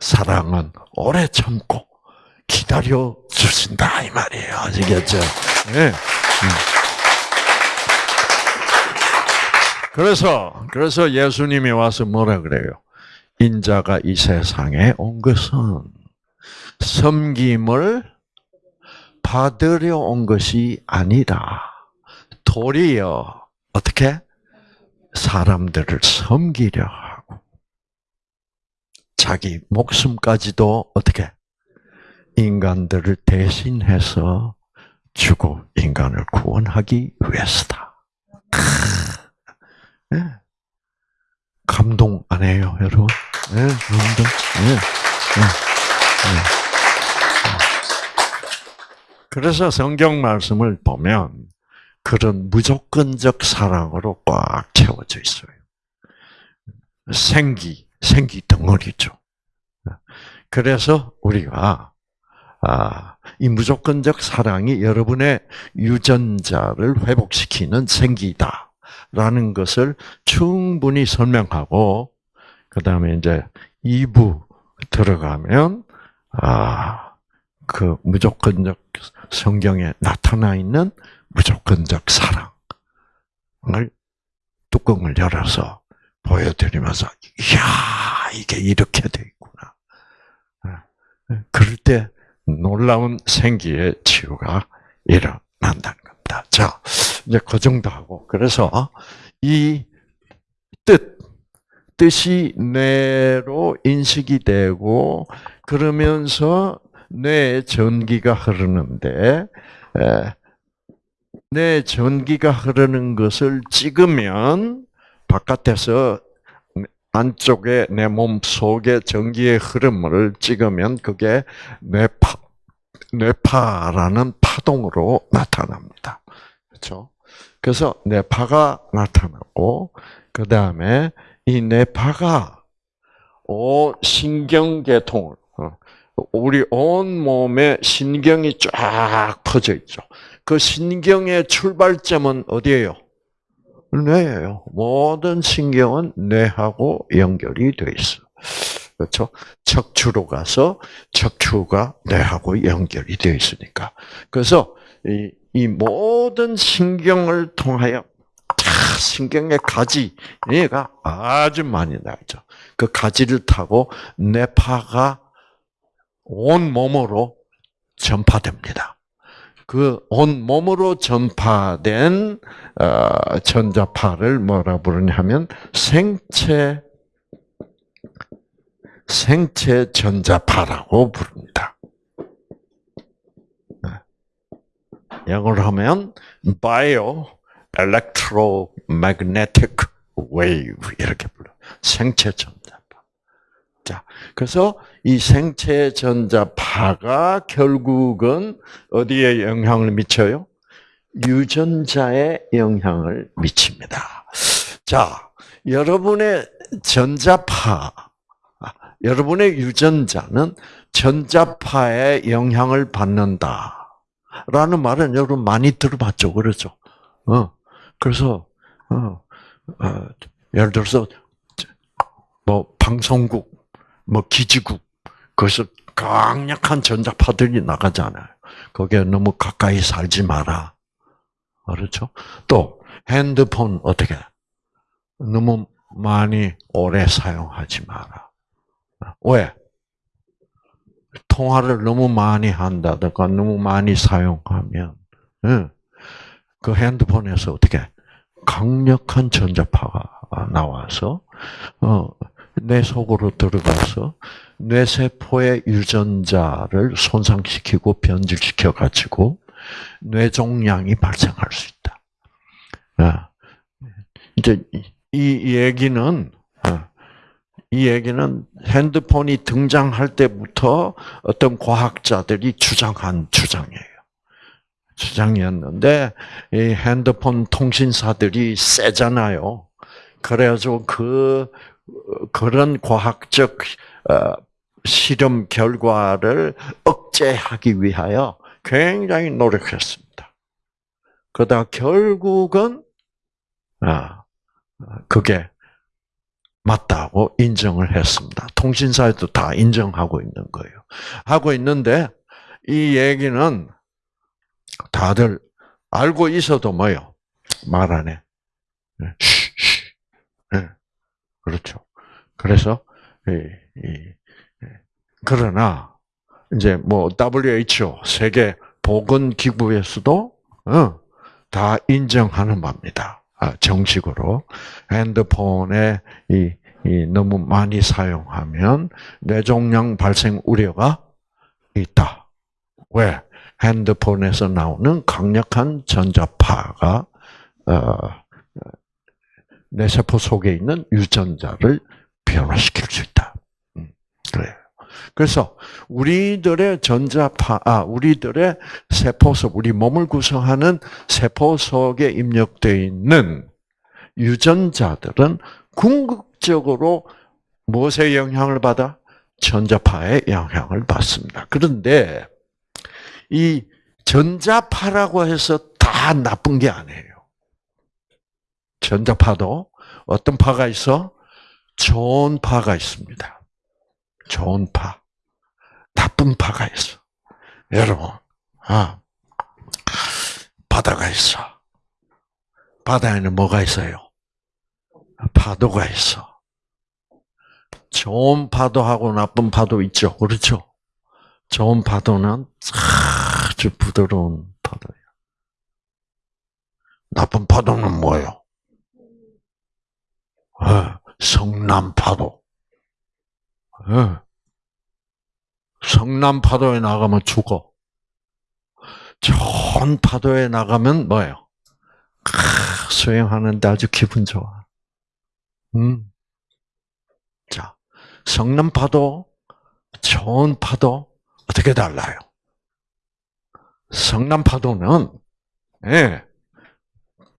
사랑은 오래 참고 기다려 주신다 이 말이에요. 아시겠죠? 네. 그래서 그래서 예수님이 와서 뭐라 그래요? 인자가 이 세상에 온 것은 섬김을 받으려 온 것이 아니라 도리어 어떻게? 사람들을 섬기려 하고. 자기 목숨까지도 어떻게? 인간들을 대신해서 주고 인간을 구원하기 위해서다. 네. 감동 안 해요, 여러분? 네, 감동. 네. 네. 그래서 성경 말씀을 보면 그런 무조건적 사랑으로 꽉 채워져 있어요. 생기, 생기 덩어리죠. 그래서 우리가 아, 이 무조건적 사랑이 여러분의 유전자를 회복시키는 생기다 라는 것을 충분히 설명하고 그 다음에 이제 2부 들어가면 아, 그 무조건적 성경에 나타나 있는 무조건적 사랑을 뚜껑을 열어서 보여드리면서 이야 이게 이렇게 돼 있구나. 그럴 때 놀라운 생기의 치유가 일어난다는 겁니다. 자, 이제 그 정도 하고 그래서 이 뜻, 뜻이 뇌로 인식이 되고 그러면서 뇌에 전기가 흐르는데 뇌 전기가 흐르는 것을 찍으면 바깥에서 안쪽에 내 몸 속에 전기의 흐름을 찍으면 그게 뇌파 뇌파라는 파동으로 나타납니다. 그렇죠? 그래서 뇌파가 나타나고 그 다음에 이 뇌파가 오 신경계통을 우리 온 몸에 신경이 쫙 퍼져 있죠. 그 신경의 출발점은 어디예요? 뇌예요. 모든 신경은 뇌하고 연결이 돼 있어. 그렇죠? 척추로 가서 척추가 뇌하고 연결이 되어 있으니까. 그래서 이, 이 모든 신경을 통하여 신경의 가지가 아주 많이 나죠. 그 가지를 타고 뇌파가 온 몸으로 전파됩니다. 그 온 몸으로 전파된 어, 전자파를 뭐라 부르냐면 생체 생체 전자파라고 부릅니다. 네. 영어로 하면 bio electromagnetic wave 이렇게 불러. 생체 전자파. 자, 그래서 이 생체 전자파가 결국은 어디에 영향을 미쳐요? 유전자에 영향을 미칩니다. 자, 여러분의 전자파, 여러분의 유전자는 전자파에 영향을 받는다. 라는 말은 여러분 많이 들어봤죠. 그렇죠? 어, 그래서, 어, 어, 예를 들어서, 뭐, 방송국, 뭐, 기지국, 거기서 강력한 전자파들이 나가잖아요. 거기에 너무 가까이 살지 마라. 그렇죠? 또 핸드폰 어떻게 너무 많이 오래 사용하지 마라. 왜? 통화를 너무 많이 한다든가 너무 많이 사용하면 그 핸드폰에서 어떻게 강력한 전자파가 나와서 어, 내 속으로 들어가서 뇌세포의 유전자를 손상시키고 변질시켜 가지고 뇌종양이 발생할 수 있다. 아, 이제 이 얘기는 아, 이 얘기는 핸드폰이 등장할 때부터 어떤 과학자들이 주장한 주장이에요. 주장이었는데 이 핸드폰 통신사들이 세잖아요. 그래가지고 그 그런 과학적 어, 실험 결과를 억제하기 위하여 굉장히 노력했습니다. 그러다 결국은 아 그게 맞다고 인정을 했습니다. 통신사에도 다 인정하고 있는 거예요. 하고 있는데 이 얘기는 다들 알고 있어도 뭐요? 말 안 해. 네. 네. 그렇죠. 그래서 이, 이, 그러나 이제 뭐 WHO 세계 보건 기구에서도 어, 다 인정하는 바입니다. 아, 정식으로 핸드폰에 이, 이 너무 많이 사용하면 뇌종양 발생 우려가 있다. 왜? 핸드폰에서 나오는 강력한 전자파가 어, 뇌세포 속에 있는 유전자를 변화시킬 수 있다. 음, 그래요. 그래서 우리들의 전자파, 아, 우리들의 세포 속, 우리 몸을 구성하는 세포 속에 입력되어 있는 유전자들은 궁극적으로 무엇의 영향을 받아? 전자파의 영향을 받습니다. 그런데 이 전자파라고 해서 다 나쁜 게 아니에요. 전자파도 어떤 파가 있어? 좋은 파가 있습니다. 좋은 파. 나쁜 파가 있어. 여러분, 아, 바다가 있어. 바다에는 뭐가 있어요? 파도가 있어. 좋은 파도하고 나쁜 파도 있죠. 그렇죠? 좋은 파도는 아주 부드러운 파도예요. 나쁜 파도는 뭐예요? 어, 성남파도. 어. 성남 파도에 나가면 죽어. 좋은 파도에 나가면 뭐예요? 수영하는데 아주 기분 좋아. 음. 자, 성남 파도, 좋은 파도, 어떻게 달라요? 성남 파도는, 예,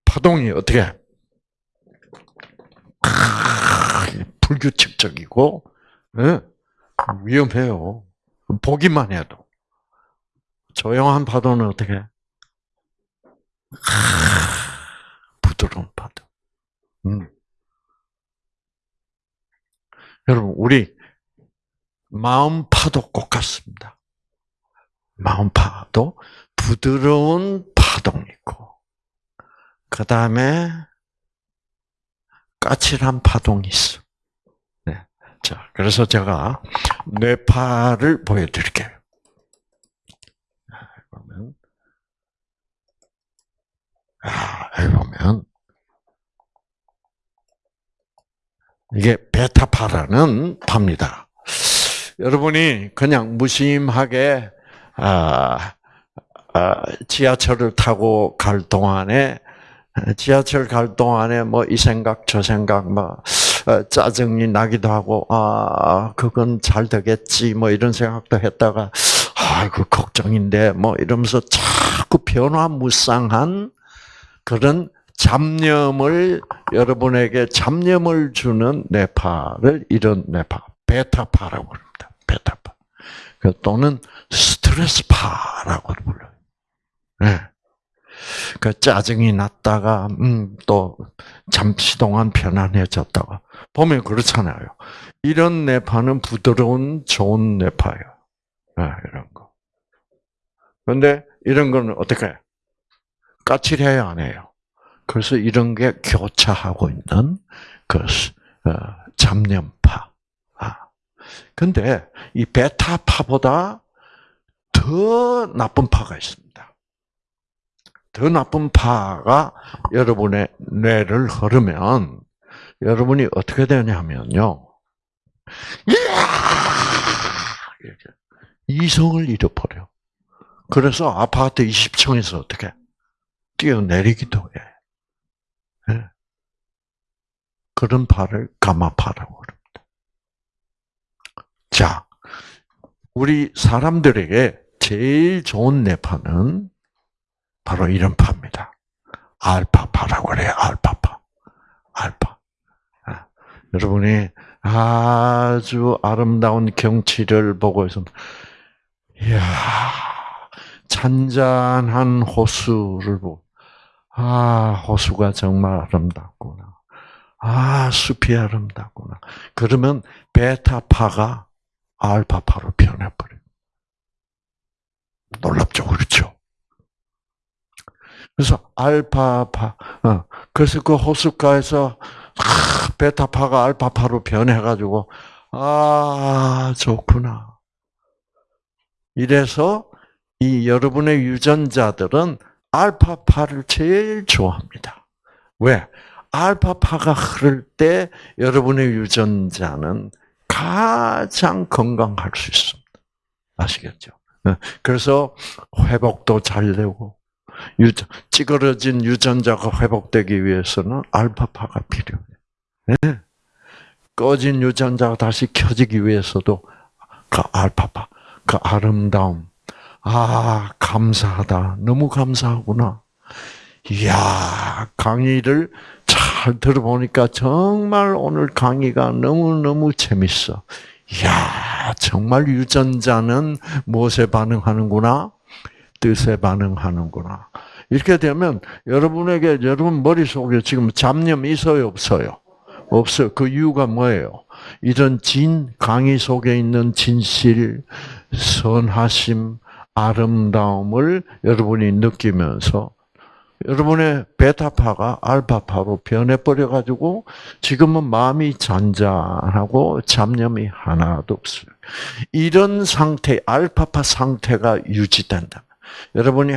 파동이 어떻게, 불규칙적이고, 예, 위험해요. 보기만 해도. 조용한 파도는 어떻게? 부드러운 파도. 음. 여러분, 우리 마음 파도 꼭 같습니다. 마음 파도, 부드러운 파동이 있고, 그 다음에 까칠한 파동이 있어. 네. 자, 그래서 제가 뇌파를 보여드릴게요. 보면, 아, 여기 보면, 이게 베타파라는 파입니다. 여러분이 그냥 무심하게 아, 아, 지하철을 타고 갈 동안에 지하철 갈 동안에 뭐 이 생각 저 생각 뭐 어, 짜증이 나기도 하고 아 그건 잘 되겠지 뭐 이런 생각도 했다가 아이고 걱정인데 뭐 이러면서 자꾸 변화무쌍한 그런 잡념을 여러분에게 잡념을 주는 뇌파를 이런 뇌파 베타파라고 합니다. 베타파. 그 또는 스트레스파라고 불러요. 네. 그 짜증이 났다가 음, 또 잠시 동안 편안해졌다가 보면 그렇잖아요. 이런 뇌파는 부드러운 좋은 뇌파예요. 네, 이런 거. 그런데 이런 거는 어떻게 까칠해야 안 해요. 그래서 이런 게 교차하고 있는 그 어, 잡념파. 아. 근데 이 베타파보다 더 나쁜 파가 있습니다. 더 나쁜 파가 여러분의 뇌를 흐르면 여러분이 어떻게 되냐면요. 이렇게 이성을 잃어버려. 그래서 아파트 20층에서 어떻게 뛰어내리기도 해. 네. 그런 파를 가마파라고 합니다. 자, 우리 사람들에게 제일 좋은 뇌파는 바로 이런 파입니다. 알파파라고 그래요. 알파파. 알파. 아, 여러분이 아주 아름다운 경치를 보고 있으면, 이야, 잔잔한 호수를 보고, 아, 호수가 정말 아름답구나. 아, 숲이 아름답구나. 그러면 베타파가 알파파로 변해버려요. 놀랍죠, 그렇죠? 그래서 알파파, 어, 그래서 그 호숫가에서 아, 베타파가 알파파로 변해가지고 아 좋구나. 이래서 이 여러분의 유전자들은 알파파를 제일 좋아합니다. 왜? 알파파가 흐를 때 여러분의 유전자는 가장 건강할 수 있습니다. 아시겠죠? 네. 그래서 회복도 잘 되고 유전, 찌그러진 유전자가 회복되기 위해서는 알파파가 필요해요. 네. 꺼진 유전자가 다시 켜지기 위해서도 그 알파파, 그 아름다움. 아, 감사하다. 너무 감사하구나. 이야, 강의를 잘 들어보니까 정말 오늘 강의가 너무 너무 재밌어. 이야, 정말 유전자는 무엇에 반응하는구나? 뜻에 반응하는구나. 이렇게 되면 여러분에게 여러분 머릿속에 지금 잡념 있어요, 없어요? 없어요. 그 이유가 뭐예요? 이런 진 강의 속에 있는 진실, 선하심, 아름다움을 여러분이 느끼면서 여러분의 베타파가 알파파로 변해버려 가지고 지금은 마음이 잔잔하고 잡념이 하나도 없어요. 이런 상태, 알파파 상태가 유지된다. 여러분이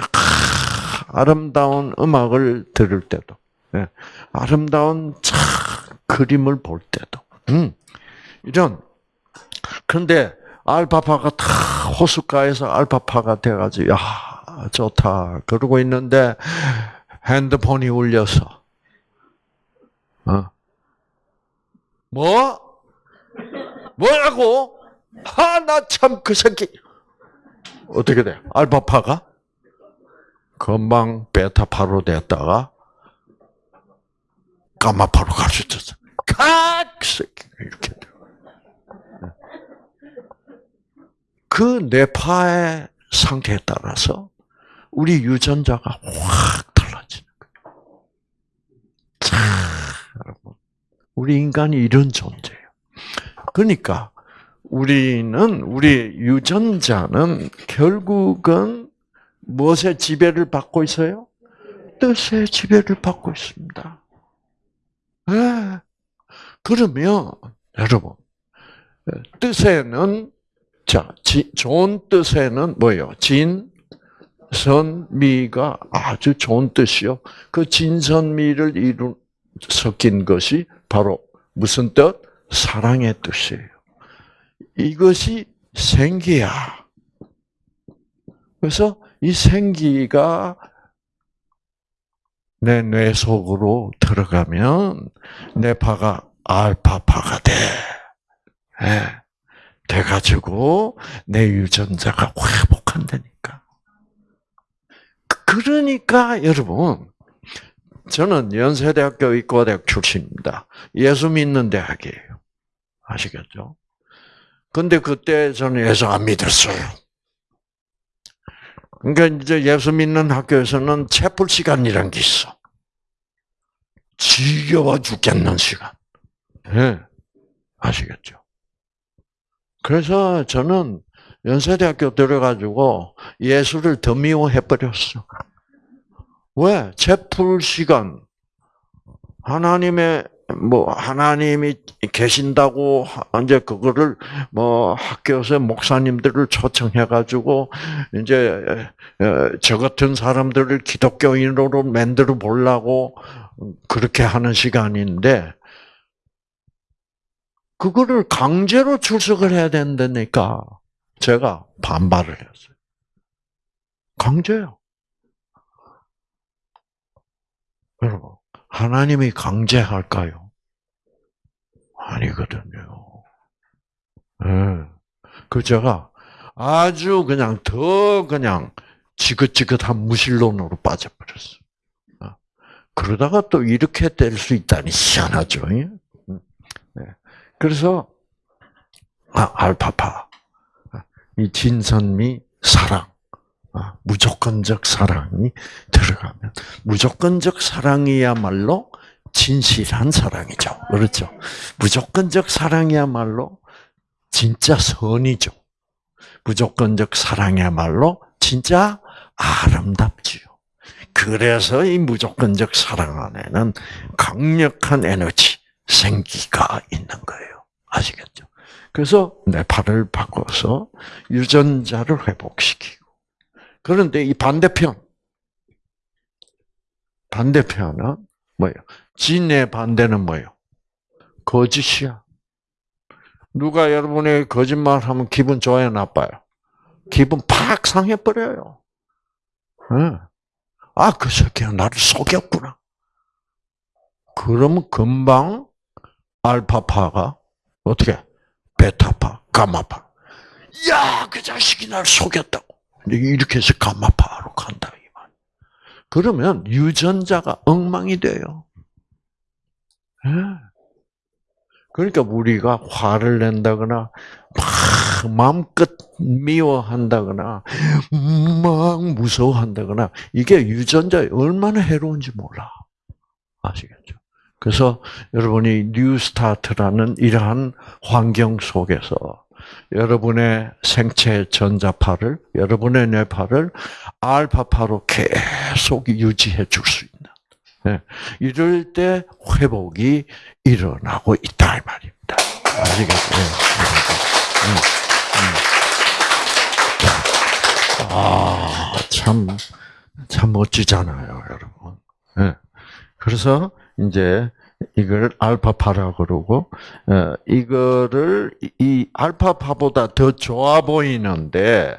아름다운 음악을 들을 때도, 예, 아름다운 참 그림을 볼 때도, 음, 이런. 그런데 알파파가 다 호숫가에서 알파파가 돼가지고, 야, 좋다. 그러고 있는데, 핸드폰이 울려서, 어, 뭐? 뭐라고? 아, 나 참 그 새끼. 어떻게 돼? 알파파가? 금방 베타파로 됐다가, 가마파로 갈 수 있었어. 새끼. 이렇게 돼. 그 뇌파의 상태에 따라서 우리 유전자가 확 달라지는 거예요. 참, 여러분. 우리 인간이 이런 존재예요. 그러니까 우리는 우리 유전자는 결국은 무엇의 지배를 받고 있어요? 뜻의 지배를 받고 있습니다. 네. 그러면 여러분 뜻에는 자 지, 좋은 뜻에는 뭐예요? 진, 선, 미가 아주 좋은 뜻이요. 그 진선미를 이루 섞인 것이 바로 무슨 뜻? 사랑의 뜻이에요. 이것이 생기야. 그래서 이 생기가 내 뇌 속으로 들어가면 내 파가 알파파가 돼. 네. 돼가지고 내 유전자가 회복한다니까. 그러니까 여러분, 저는 연세대학교 의과대학 출신입니다. 예수 믿는 대학이에요. 아시겠죠? 근데 그때 저는 예수 안 믿었어요. 그러니까 이제 예수 믿는 학교에서는 채플 시간이란 게 있어. 지겨워 죽겠는 시간. 네. 아시겠죠? 그래서 저는 연세대학교 들어가지고 예수를 더 미워해버렸어. 왜? 채플 시간. 하나님의 뭐 하나님이 계신다고 이제 그거를 뭐 학교에서 목사님들을 초청해 가지고 이제 저 같은 사람들을 기독교인으로 만들어 보려고 그렇게 하는 시간인데 그거를 강제로 출석을 해야 된다니까 제가 반발을 했어요. 강제요. 여러분, 하나님이 강제할까요? 아니거든요. 네. 그 제가 아주 그냥 더 그냥 지긋지긋한 무신론으로 빠져버렸어. 어. 그러다가 또 이렇게 될 수 있다니 희한하죠. 네. 그래서 아, 알파파 이 진선미 사랑 아, 무조건적 사랑이 들어가면 무조건적 사랑이야말로 진실한 사랑이죠. 그렇죠. 무조건적 사랑이야말로 진짜 선이죠. 무조건적 사랑이야말로 진짜 아름답지요. 그래서 이 무조건적 사랑 안에는 강력한 에너지, 생기가 있는 거예요. 아시겠죠? 그래서 내 팔을 바꿔서 유전자를 회복시키고. 그런데 이 반대편, 반대편은 뭐예요? 진의 반대는 뭐예요? 거짓이야. 누가 여러분의 거짓말 하면 기분 좋아요, 나빠요? 기분 팍 상해버려요. 응. 아, 그 새끼가 나를 속였구나. 그러면 금방 알파파가 어떻게? 베타파, 가마파. 야, 그 자식이 나를 속였다고. 이렇게 해서 가마파로 간다 이 말. 그러면 유전자가 엉망이 돼요. 예. 그러니까 우리가 화를 낸다거나 막 마음껏 미워한다거나 막 무서워한다거나 이게 유전자에 얼마나 해로운지 몰라. 아시겠죠? 그래서 여러분이 뉴스타트라는 이러한 환경 속에서 여러분의 생체 전자파를 여러분의 뇌파를 알파파로 계속 유지해 줄 수 있는 네. 이럴 때 회복이 일어나고 있다 이 말입니다. 네. 음, 음. 아, 참, 참 멋지잖아요, 여러분. 네. 그래서 이제 이걸 알파파라고 그러고 어, 이거를 이 알파파보다 더 좋아 보이는데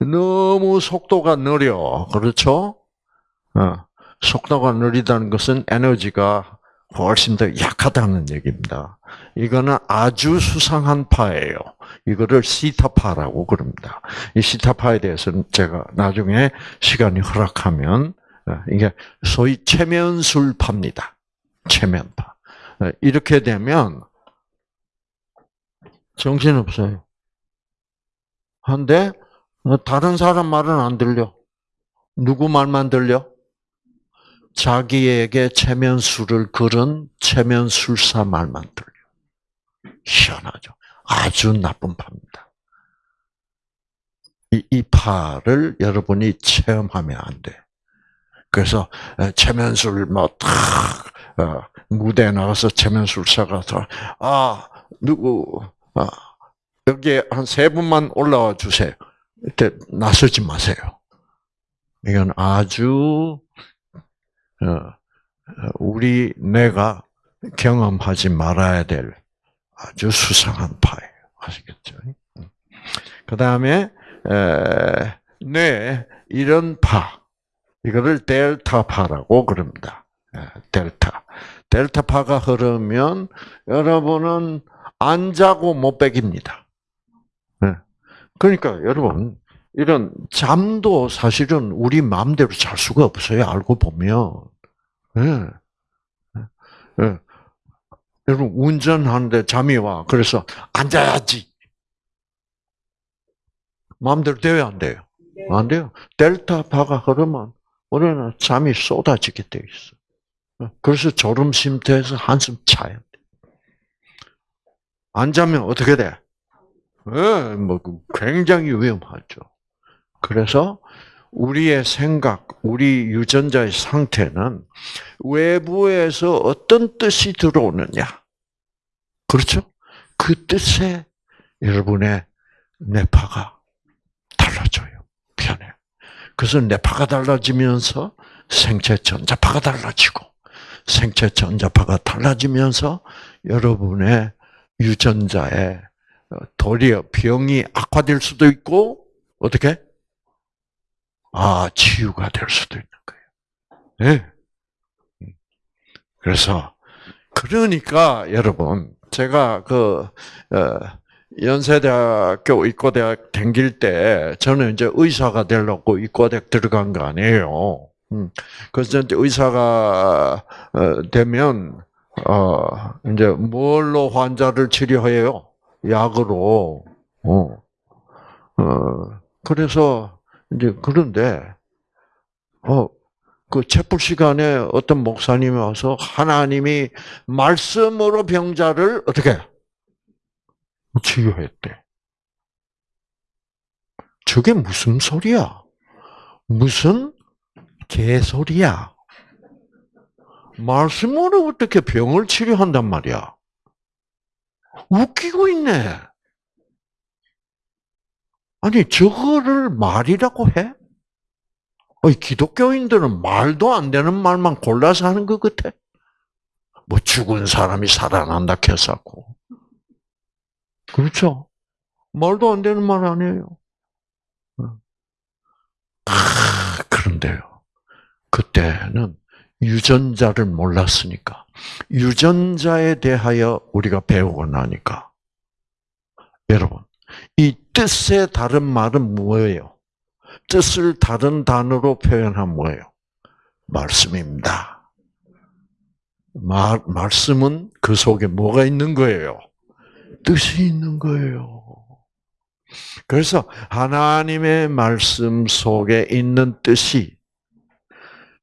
너무 속도가 느려. 그렇죠? 어. 속도가 느리다는 것은 에너지가 훨씬 더 약하다는 얘기입니다. 이거는 아주 수상한 파예요. 이거를 시타파라고 그럽니다. 이 시타파에 대해서는 제가 나중에 시간이 허락하면 어, 이게 소위 체면술파입니다. 체면파. 어, 이렇게 되면 정신없어요. 한데 어, 다른 사람 말은 안 들려. 누구 말만 들려? 자기에게 체면술을 걸은 체면술사 말만 들려. 희한하죠. 아주 나쁜 파입니다. 이, 이 파를 여러분이 체험하면 안 돼. 그래서 체면술 뭐탁 어, 무대에 나가서 체면술사가 아 누구 아, 여기에 한 세 분만 올라와 주세요. 이때 나서지 마세요. 이건 아주 어, 우리 뇌가 경험하지 말아야 될 아주 수상한 파예요. 아시겠죠? 그 다음에 뇌 이런 파 이거를 델타파라고 그럽니다. 델타 델타파가 흐르면 여러분은 안 자고 못 베깁니다. 그러니까 여러분 이런 잠도 사실은 우리 마음대로 잘 수가 없어요. 알고 보면. 예. 예. 여러분 운전하는데 잠이 와. 그래서 앉아야지. 마음대로 돼요, 안 돼요? 안 돼요. 델타파가 흐르면 우리는 잠이 쏟아지게 돼 있어. 그래서 졸음 쉼터에서 한숨 돼. 안 자면 어떻게 돼? 예, 뭐 굉장히 위험하죠. 그래서 우리의 생각, 우리 유전자의 상태는 외부에서 어떤 뜻이 들어오느냐. 그렇죠? 그 뜻에 여러분의 뇌파가 달라져요. 편해. 그래서 뇌파가 달라지면서 생체 전자파가 달라지고, 생체 전자파가 달라지면서 여러분의 유전자에 도리어 병이 악화될 수도 있고, 어떻게? 아, 치유가 될 수도 있는 거예요. 네. 그래서, 그러니까, 여러분, 제가 그, 어, 연세대학교 의과대학 댕길 때, 저는 이제 의사가 되려고 의과대학 들어간 거 아니에요. 음. 그래서 이제 의사가 어, 되면, 어, 이제 뭘로 환자를 치료해요? 약으로. 어. 어. 그래서 이제 그런데 어. 그 채플 시간에 어떤 목사님이 와서 하나님이 말씀으로 병자를 어떻게 치유했대. 저게 무슨 소리야? 무슨 개소리야? 말씀으로 어떻게 병을 치료한단 말이야? 웃기고 있네. 아니, 저거를 말이라고 해? 어이, 기독교인들은 말도 안 되는 말만 골라서 하는 것 같아. 뭐 죽은 사람이 살아난다 했었고. 그렇죠? 말도 안 되는 말 아니에요. 아, 그런데요. 그때는 유전자를 몰랐으니까. 유전자에 대하여 우리가 배우고 나니까. 여러분, 이 뜻의 다른 말은 뭐예요? 뜻을 다른 단어로 표현하면 뭐예요? 말씀입니다. 말, 말씀은 그 속에 뭐가 있는 거예요? 뜻이 있는 거예요. 그래서 하나님의 말씀 속에 있는 뜻이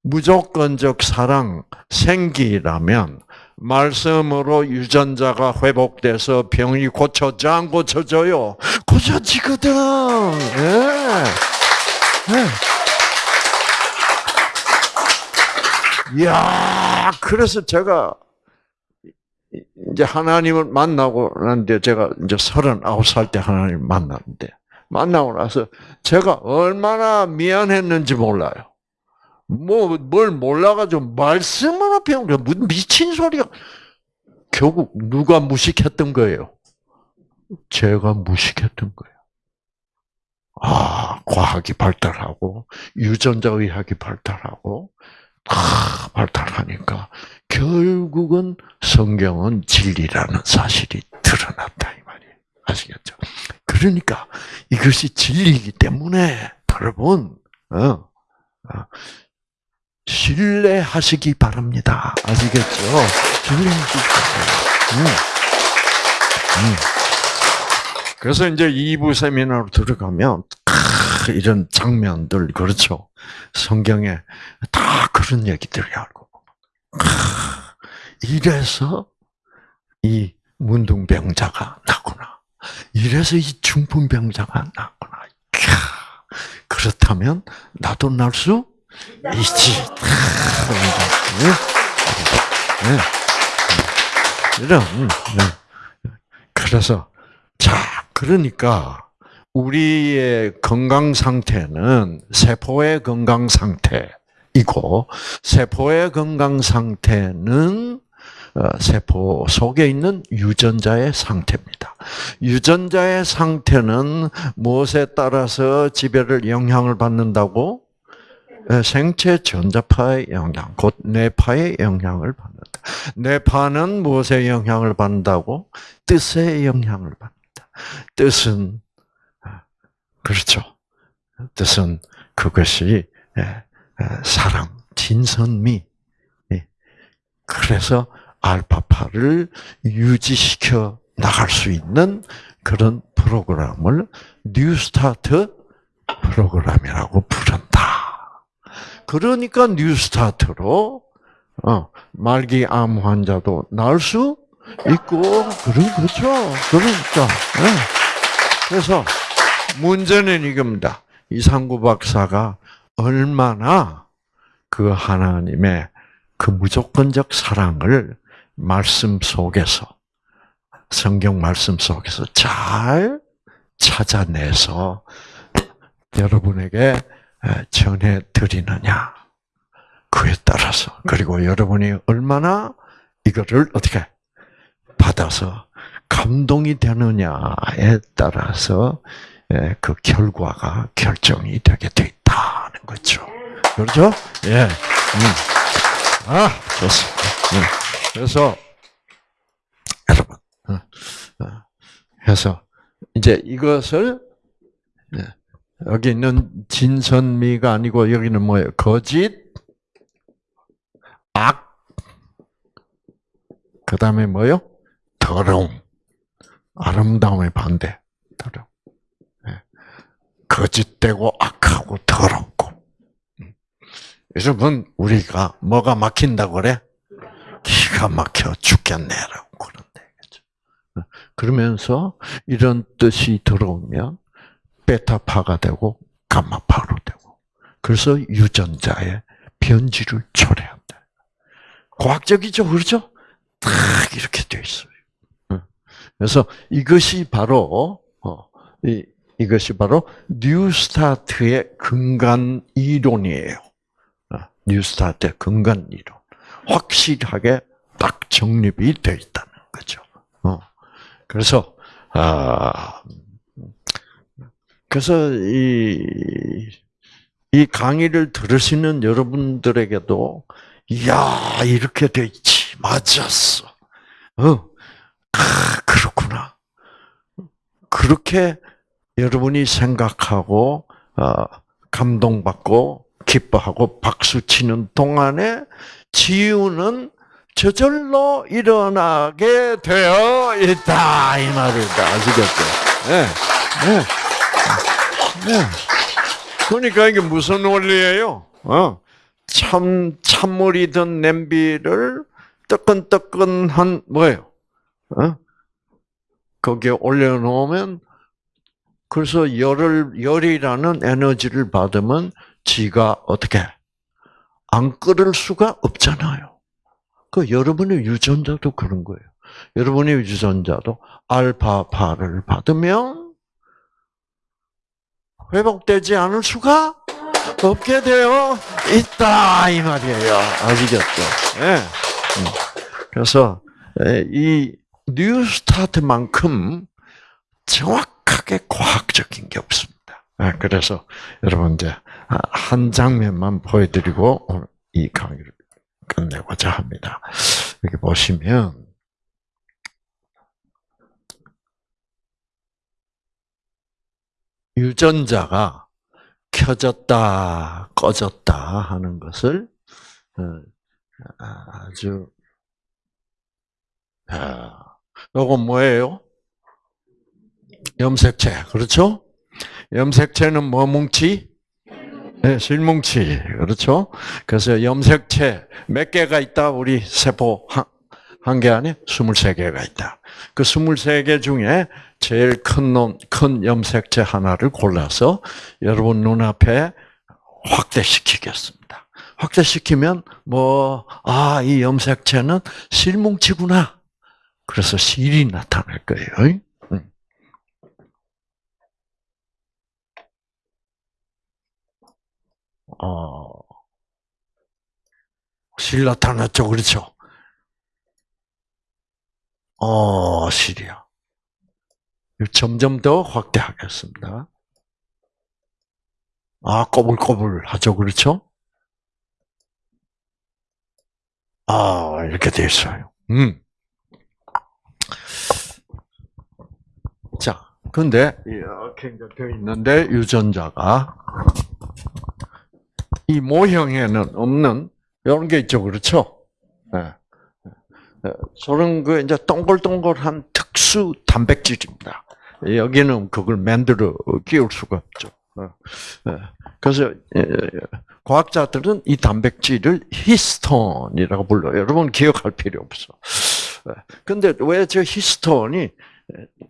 무조건적 사랑, 생기라면 말씀으로 유전자가 회복돼서 병이 고쳐져 안 고쳐져요? 고쳐지거든. 예. 예. 이야, 그래서 제가 이제 하나님을 만나고 났는데 제가 이제 서른아홉 살 때 하나님 만났는데 만나고 나서 제가 얼마나 미안했는지 몰라요. 뭐 뭘 몰라가지고 말씀으로 배운 게 무슨 미친 소리가 결국 누가 무식했던 거예요? 제가 무식했던 거예요. 아, 과학이 발달하고 유전자 의학이 발달하고 다 발달하니까 결국은 성경은 진리라는 사실이 드러났다 이 말이에요. 아시겠죠? 그러니까 이것이 진리이기 때문에 여러분 어, 어, 신뢰하시기 바랍니다. 아시겠죠? 신뢰하시기 바랍니다. 음. 음. 그래서 이제 2부 세미나로 들어가면 크, 이런 장면들 그렇죠. 성경에 다 그런 얘기들이 알고 크, 이래서 이 문둥병자가 났구나. 이래서 이 중풍병자가 났구나. 그렇다면 나도 날 수 있지. 이런. 그래서 자 그러니까 우리의 건강 상태는 세포의 건강 상태이고 세포의 건강 상태는 어, 세포 속에 있는 유전자의 상태입니다. 유전자의 상태는 무엇에 따라서 지배를 영향을 받는다고? 예, 생체 전자파의 영향, 곧 뇌파의 영향을 받는다. 뇌파는 무엇에 영향을 받는다고? 뜻의 영향을 받는다. 뜻은 아, 그렇죠. 뜻은 그것이 예, 예, 사랑, 진선미. 그래서 알파파를 유지시켜 나갈 수 있는 그런 프로그램을 뉴스타트 프로그램이라고 부른다. 그러니까 뉴스타트로 어, 말기 암 환자도 나을 수 있고 그런 거죠. 그러니까 네. 그래서 문제는 이겁니다. 이상구 박사가 얼마나 그 하나님의 그 무조건적 사랑을 말씀 속에서 성경 말씀 속에서 잘 찾아내서 여러분에게 전해 드리느냐 그에 따라서 그리고 여러분이 얼마나 이거를 어떻게 받아서 감동이 되느냐에 따라서 그 결과가 결정이 되게 돼 있다는 거죠. 그렇죠? 예. 음. 아, 좋습니다. 음. 그래서 여러분, 어, 어, 해서 이제 이것을 네, 여기 있는 진선미가 아니고 여기는 뭐예요? 거짓, 악, 그 다음에 뭐요? 더러움. 아름다움의 반대. 더러움. 네. 거짓되고 악하고 더럽고. 음. 여러분, 우리가 뭐가 막힌다고 그래? 기가 막혀 죽겠네라고 그런데. 그죠? 그러면서 이런 뜻이 들어오면 베타파가 되고 감마파로 되고. 그래서 유전자의 변질을 초래한다. 과학적이죠, 그렇죠? 딱 이렇게 돼 있어요. 그래서 이것이 바로 어, 이, 이것이 바로 뉴스타트의 근간 이론이에요. 어, 뉴스타트의 근간 이론. 확실하게 딱 정립이 되어 있다는 거죠. 어. 그래서 아 그래서 이, 이 강의를 들으시는 여러분들에게도 이야 이렇게 돼 있지 맞았어. 어, 아, 그렇구나. 그렇게 여러분이 생각하고 어, 감동받고 기뻐하고 박수 치는 동안에 치유는 저절로 일어나게 되어 있다 이 말이다 아시겠죠? 네. 네. 네. 그러니까 이게 무슨 원리예요? 어. 참 찬물이 든 냄비를 뜨끈뜨끈한 뭐예요? 어? 거기에 올려놓으면 그래서 열을 열이라는 에너지를 받으면 지가 어떻게 안 끓을 수가 없잖아요. 그 여러분의 유전자도 그런 거예요. 여러분의 유전자도 알파파를 받으면 회복되지 않을 수가 없게 되어 있다 이 말이에요. 아시겠죠? 네. 그래서 이 뉴스타트만큼 정확하게 과학적인 게 없습니다. 그래서 여러분 이제 한 장면만 보여드리고 이 강의를 끝내고자 합니다. 여기 보시면 유전자가 켜졌다, 꺼졌다 하는 것을 어, 아주 이건 뭐예요? 염색체, 그렇죠? 염색체는 뭐 뭉치? 네, 실뭉치, 그렇죠? 그래서 염색체 몇 개가 있다? 우리 세포 한 개 안에 23개가 있다. 그 23개 중에 제일 큰 놈, 큰 염색체 하나를 골라서 여러분 눈앞에 확대시키겠습니다. 확대시키면 뭐, 아, 이 염색체는 실뭉치구나. 그래서 실이 나타날 거예요. 어, 실 나타났죠, 그렇죠? 어, 실이야. 점점 더 확대하겠습니다. 아, 꼬불꼬불 하죠, 그렇죠? 아, 이렇게 돼 있어요. 음. 자, 근데 이렇게 되어 있는데 유전자가 이 모형에는 없는 이런 게 있죠, 그렇죠? 네. 저런 그 이제 동글동글한 특수 단백질입니다. 여기는 그걸 만들어 끼울 수가 없죠. 그래서 과학자들은 이 단백질을 히스톤이라고 불러요. 여러분 기억할 필요 없어. 근데 왜 저 히스톤이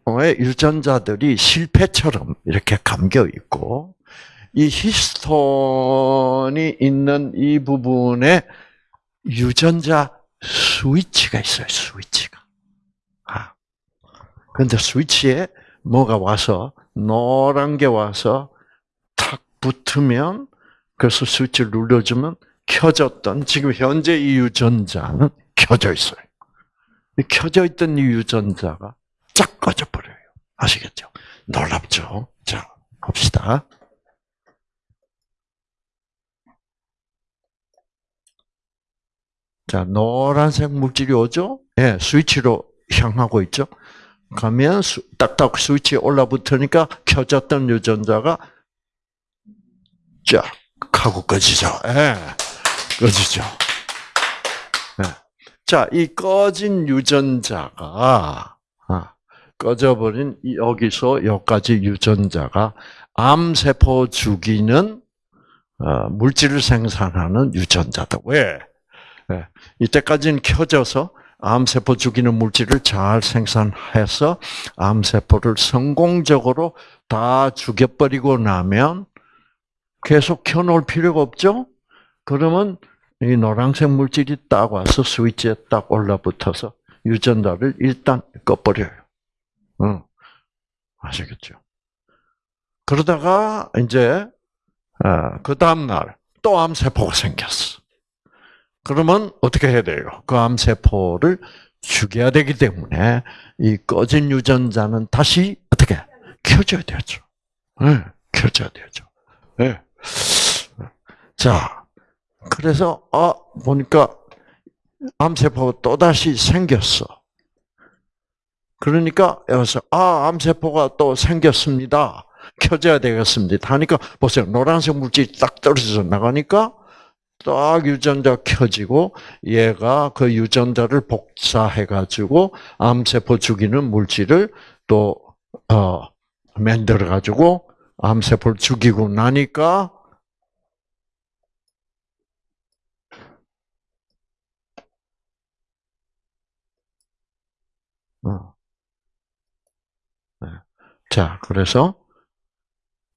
왜 유전자들이 실패처럼 이렇게 감겨 있고 이 히스톤이 있는 이 부분에 유전자 스위치가 있어요. 스위치가. 아. 근데 스위치에 뭐가 와서 노란 게 와서 탁 붙으면 그래서 스위치를 눌러주면 켜졌던 지금 현재 이 유전자는 켜져 있어요. 켜져 있던 이 유전자가 쫙 꺼져 버려요. 아시겠죠? 놀랍죠? 자, 봅시다. 자, 노란색 물질이 오죠? 예, 네, 스위치로 향하고 있죠? 가면 딱딱 스위치에 올라붙으니까 켜졌던 유전자가 쫙 하고 꺼지죠. 예, 꺼지죠. 예. 자, 이 꺼진 유전자가 아, 꺼져버린 여기서 여기까지 유전자가 암세포 죽이는 어, 물질을 생산하는 유전자다. 왜? 네. 이때까지는 켜져서 암세포 죽이는 물질을 잘 생산해서 암세포를 성공적으로 다 죽여버리고 나면 계속 켜놓을 필요가 없죠? 그러면 이 노란색 물질이 딱 와서 스위치에 딱 올라붙어서 유전자를 일단 꺼버려요. 응. 아시겠죠? 그러다가 이제 아, 그 다음 날 또 암세포가 생겼어. 그러면 어떻게 해야 돼요? 그 암세포를 죽여야 되기 때문에 이 꺼진 유전자는 다시 어떻게 켜줘야 되죠. 네, 켜줘야 되죠. 네. 자, 그래서 아 보니까 암세포가 또 다시 생겼어. 그러니까 여기서 아 암세포가 또 생겼습니다. 켜져야 되겠습니다. 하니까 보세요. 노란색 물질이 딱 떨어져서 나가니까 딱 유전자 켜지고 얘가 그 유전자를 복사해 가지고 암세포 죽이는 물질을 또 어, 만들어 가지고 암세포를 죽이고 나니까 어. 네. 자, 그래서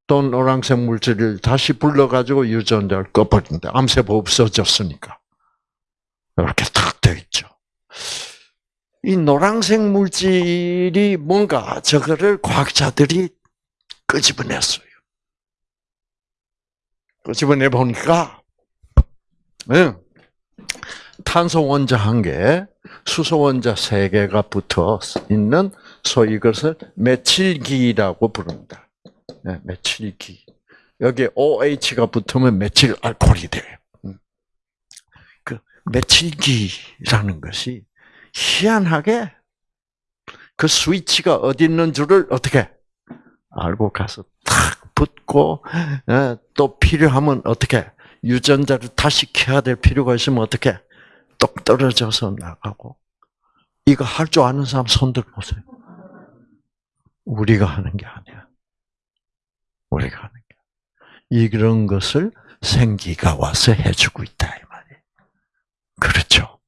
또 노란색 물질을 다시 불러가지고 유전자를 꺼버린다. 암세포 없어졌으니까. 이렇게 탁 되어 있죠. 이 노란색 물질이 뭔가 저거를 과학자들이 끄집어냈어요. 끄집어내 보니까, 네. 탄소 원자 한 개, 수소 원자 세 개가 붙어 있는 소위 이것을 메칠기라고 부릅니다. 네, 메칠기. 여기에 OH가 붙으면 메칠 알코올이 돼요. 음. 그 메칠기라는 것이 희한하게 그 스위치가 어디 있는 줄을 어떻게 알고 가서 탁 붙고 예, 또 필요하면 어떻게 유전자를 다시 켜야 될 필요가 있으면 어떻게 똑 떨어져서 나가고 이거 할 줄 아는 사람 손들 보세요. 우리가 하는 게 아니야. 우리가 하는 게. 이런 것을 생기가 와서 해주고 있다 이 말이에요. 그렇죠.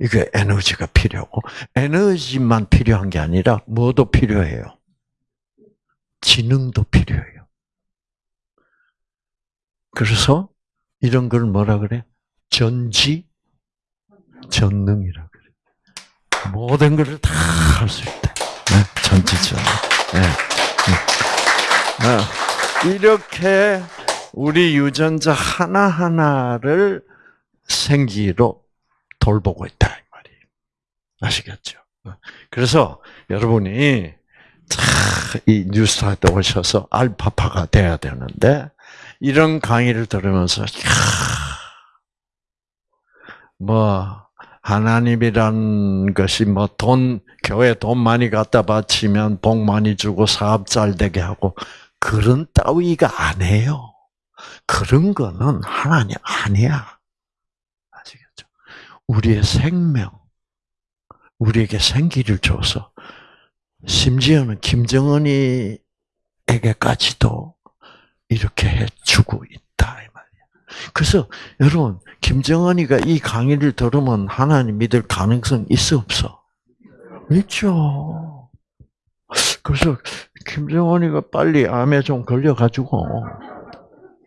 이게 에너지가 필요하고 에너지만 필요한 게 아니라 뭐도 필요해요. 지능도 필요해요. 그래서 이런 걸 뭐라 그래? 전지 전능이라 그래. 모든 것을 다 할 수 있다. 네? 전지전능. 네. 네. 이렇게 우리 유전자 하나 하나를 생기로 돌보고 있다 이 말이에요. 아시겠죠? 그래서 여러분이 이 뉴스타트 오셔서 알파파가 돼야 되는데 이런 강의를 들으면서 뭐 하나님이란 것이 뭐 돈 교회 돈 많이 갖다 바치면 복 많이 주고 사업 잘 되게 하고 그런 따위가 아니에요. 그런 거는 하나님 아니야. 아시겠죠? 우리의 생명, 우리에게 생기를 줘서 심지어는 김정은이에게까지도 이렇게 해주고 있다 이 말이야. 그래서 여러분 김정은이가 이 강의를 들으면 하나님 믿을 가능성 있어 없어? 있죠. 그래서 김정은이가 빨리 암에 좀 걸려가지고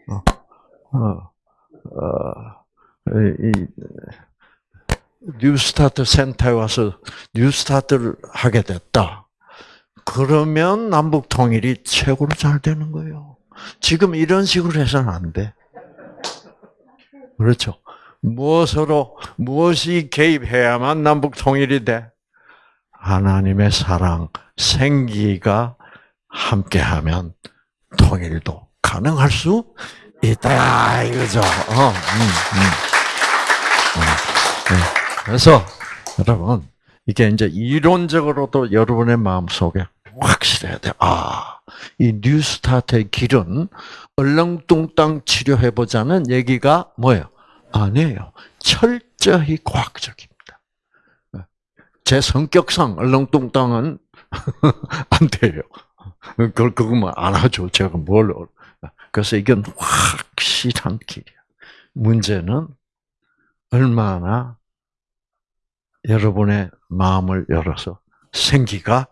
어, 어, 어, 이, 뉴스타트 센터에 와서 뉴스타트를 하게 됐다. 그러면 남북 통일이 최고로 잘 되는 거예요. 지금 이런 식으로 해서는 안 돼. 그렇죠. 무엇으로 무엇이 개입해야만 남북 통일이 돼? 하나님의 사랑, 생기가 함께하면 통일도 가능할 수 있다 이거죠. 어, 음, 음. 음, 네. 그래서 여러분 이게 이제 이론적으로도 여러분의 마음 속에 확실해야 돼. 아, 이 뉴스타트의 길은 얼렁뚱땅 치료해보자는 얘기가 뭐예요? 아니에요. 철저히 과학적입니다. 제 성격상 얼렁뚱땅은 안 돼요. 그걸 그것만 안 하죠. 제가 뭘 그래서 이건 확실한 길이야. 문제는 얼마나 여러분의 마음을 열어서 생기가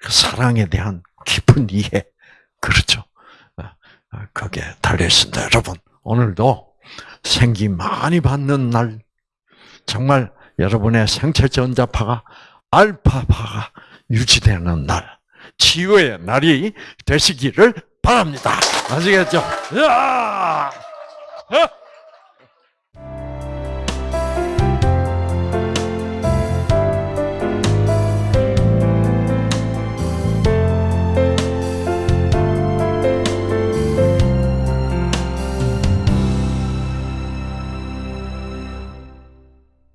그 사랑에 대한 깊은 이해 그렇죠. 거기에 달려 있습니다. 여러분 오늘도 생기 많이 받는 날 정말 여러분의 생체 전자파가 알파파가 유지되는 날 치유의 날이 되시기를 바랍니다. 아시겠죠? 야!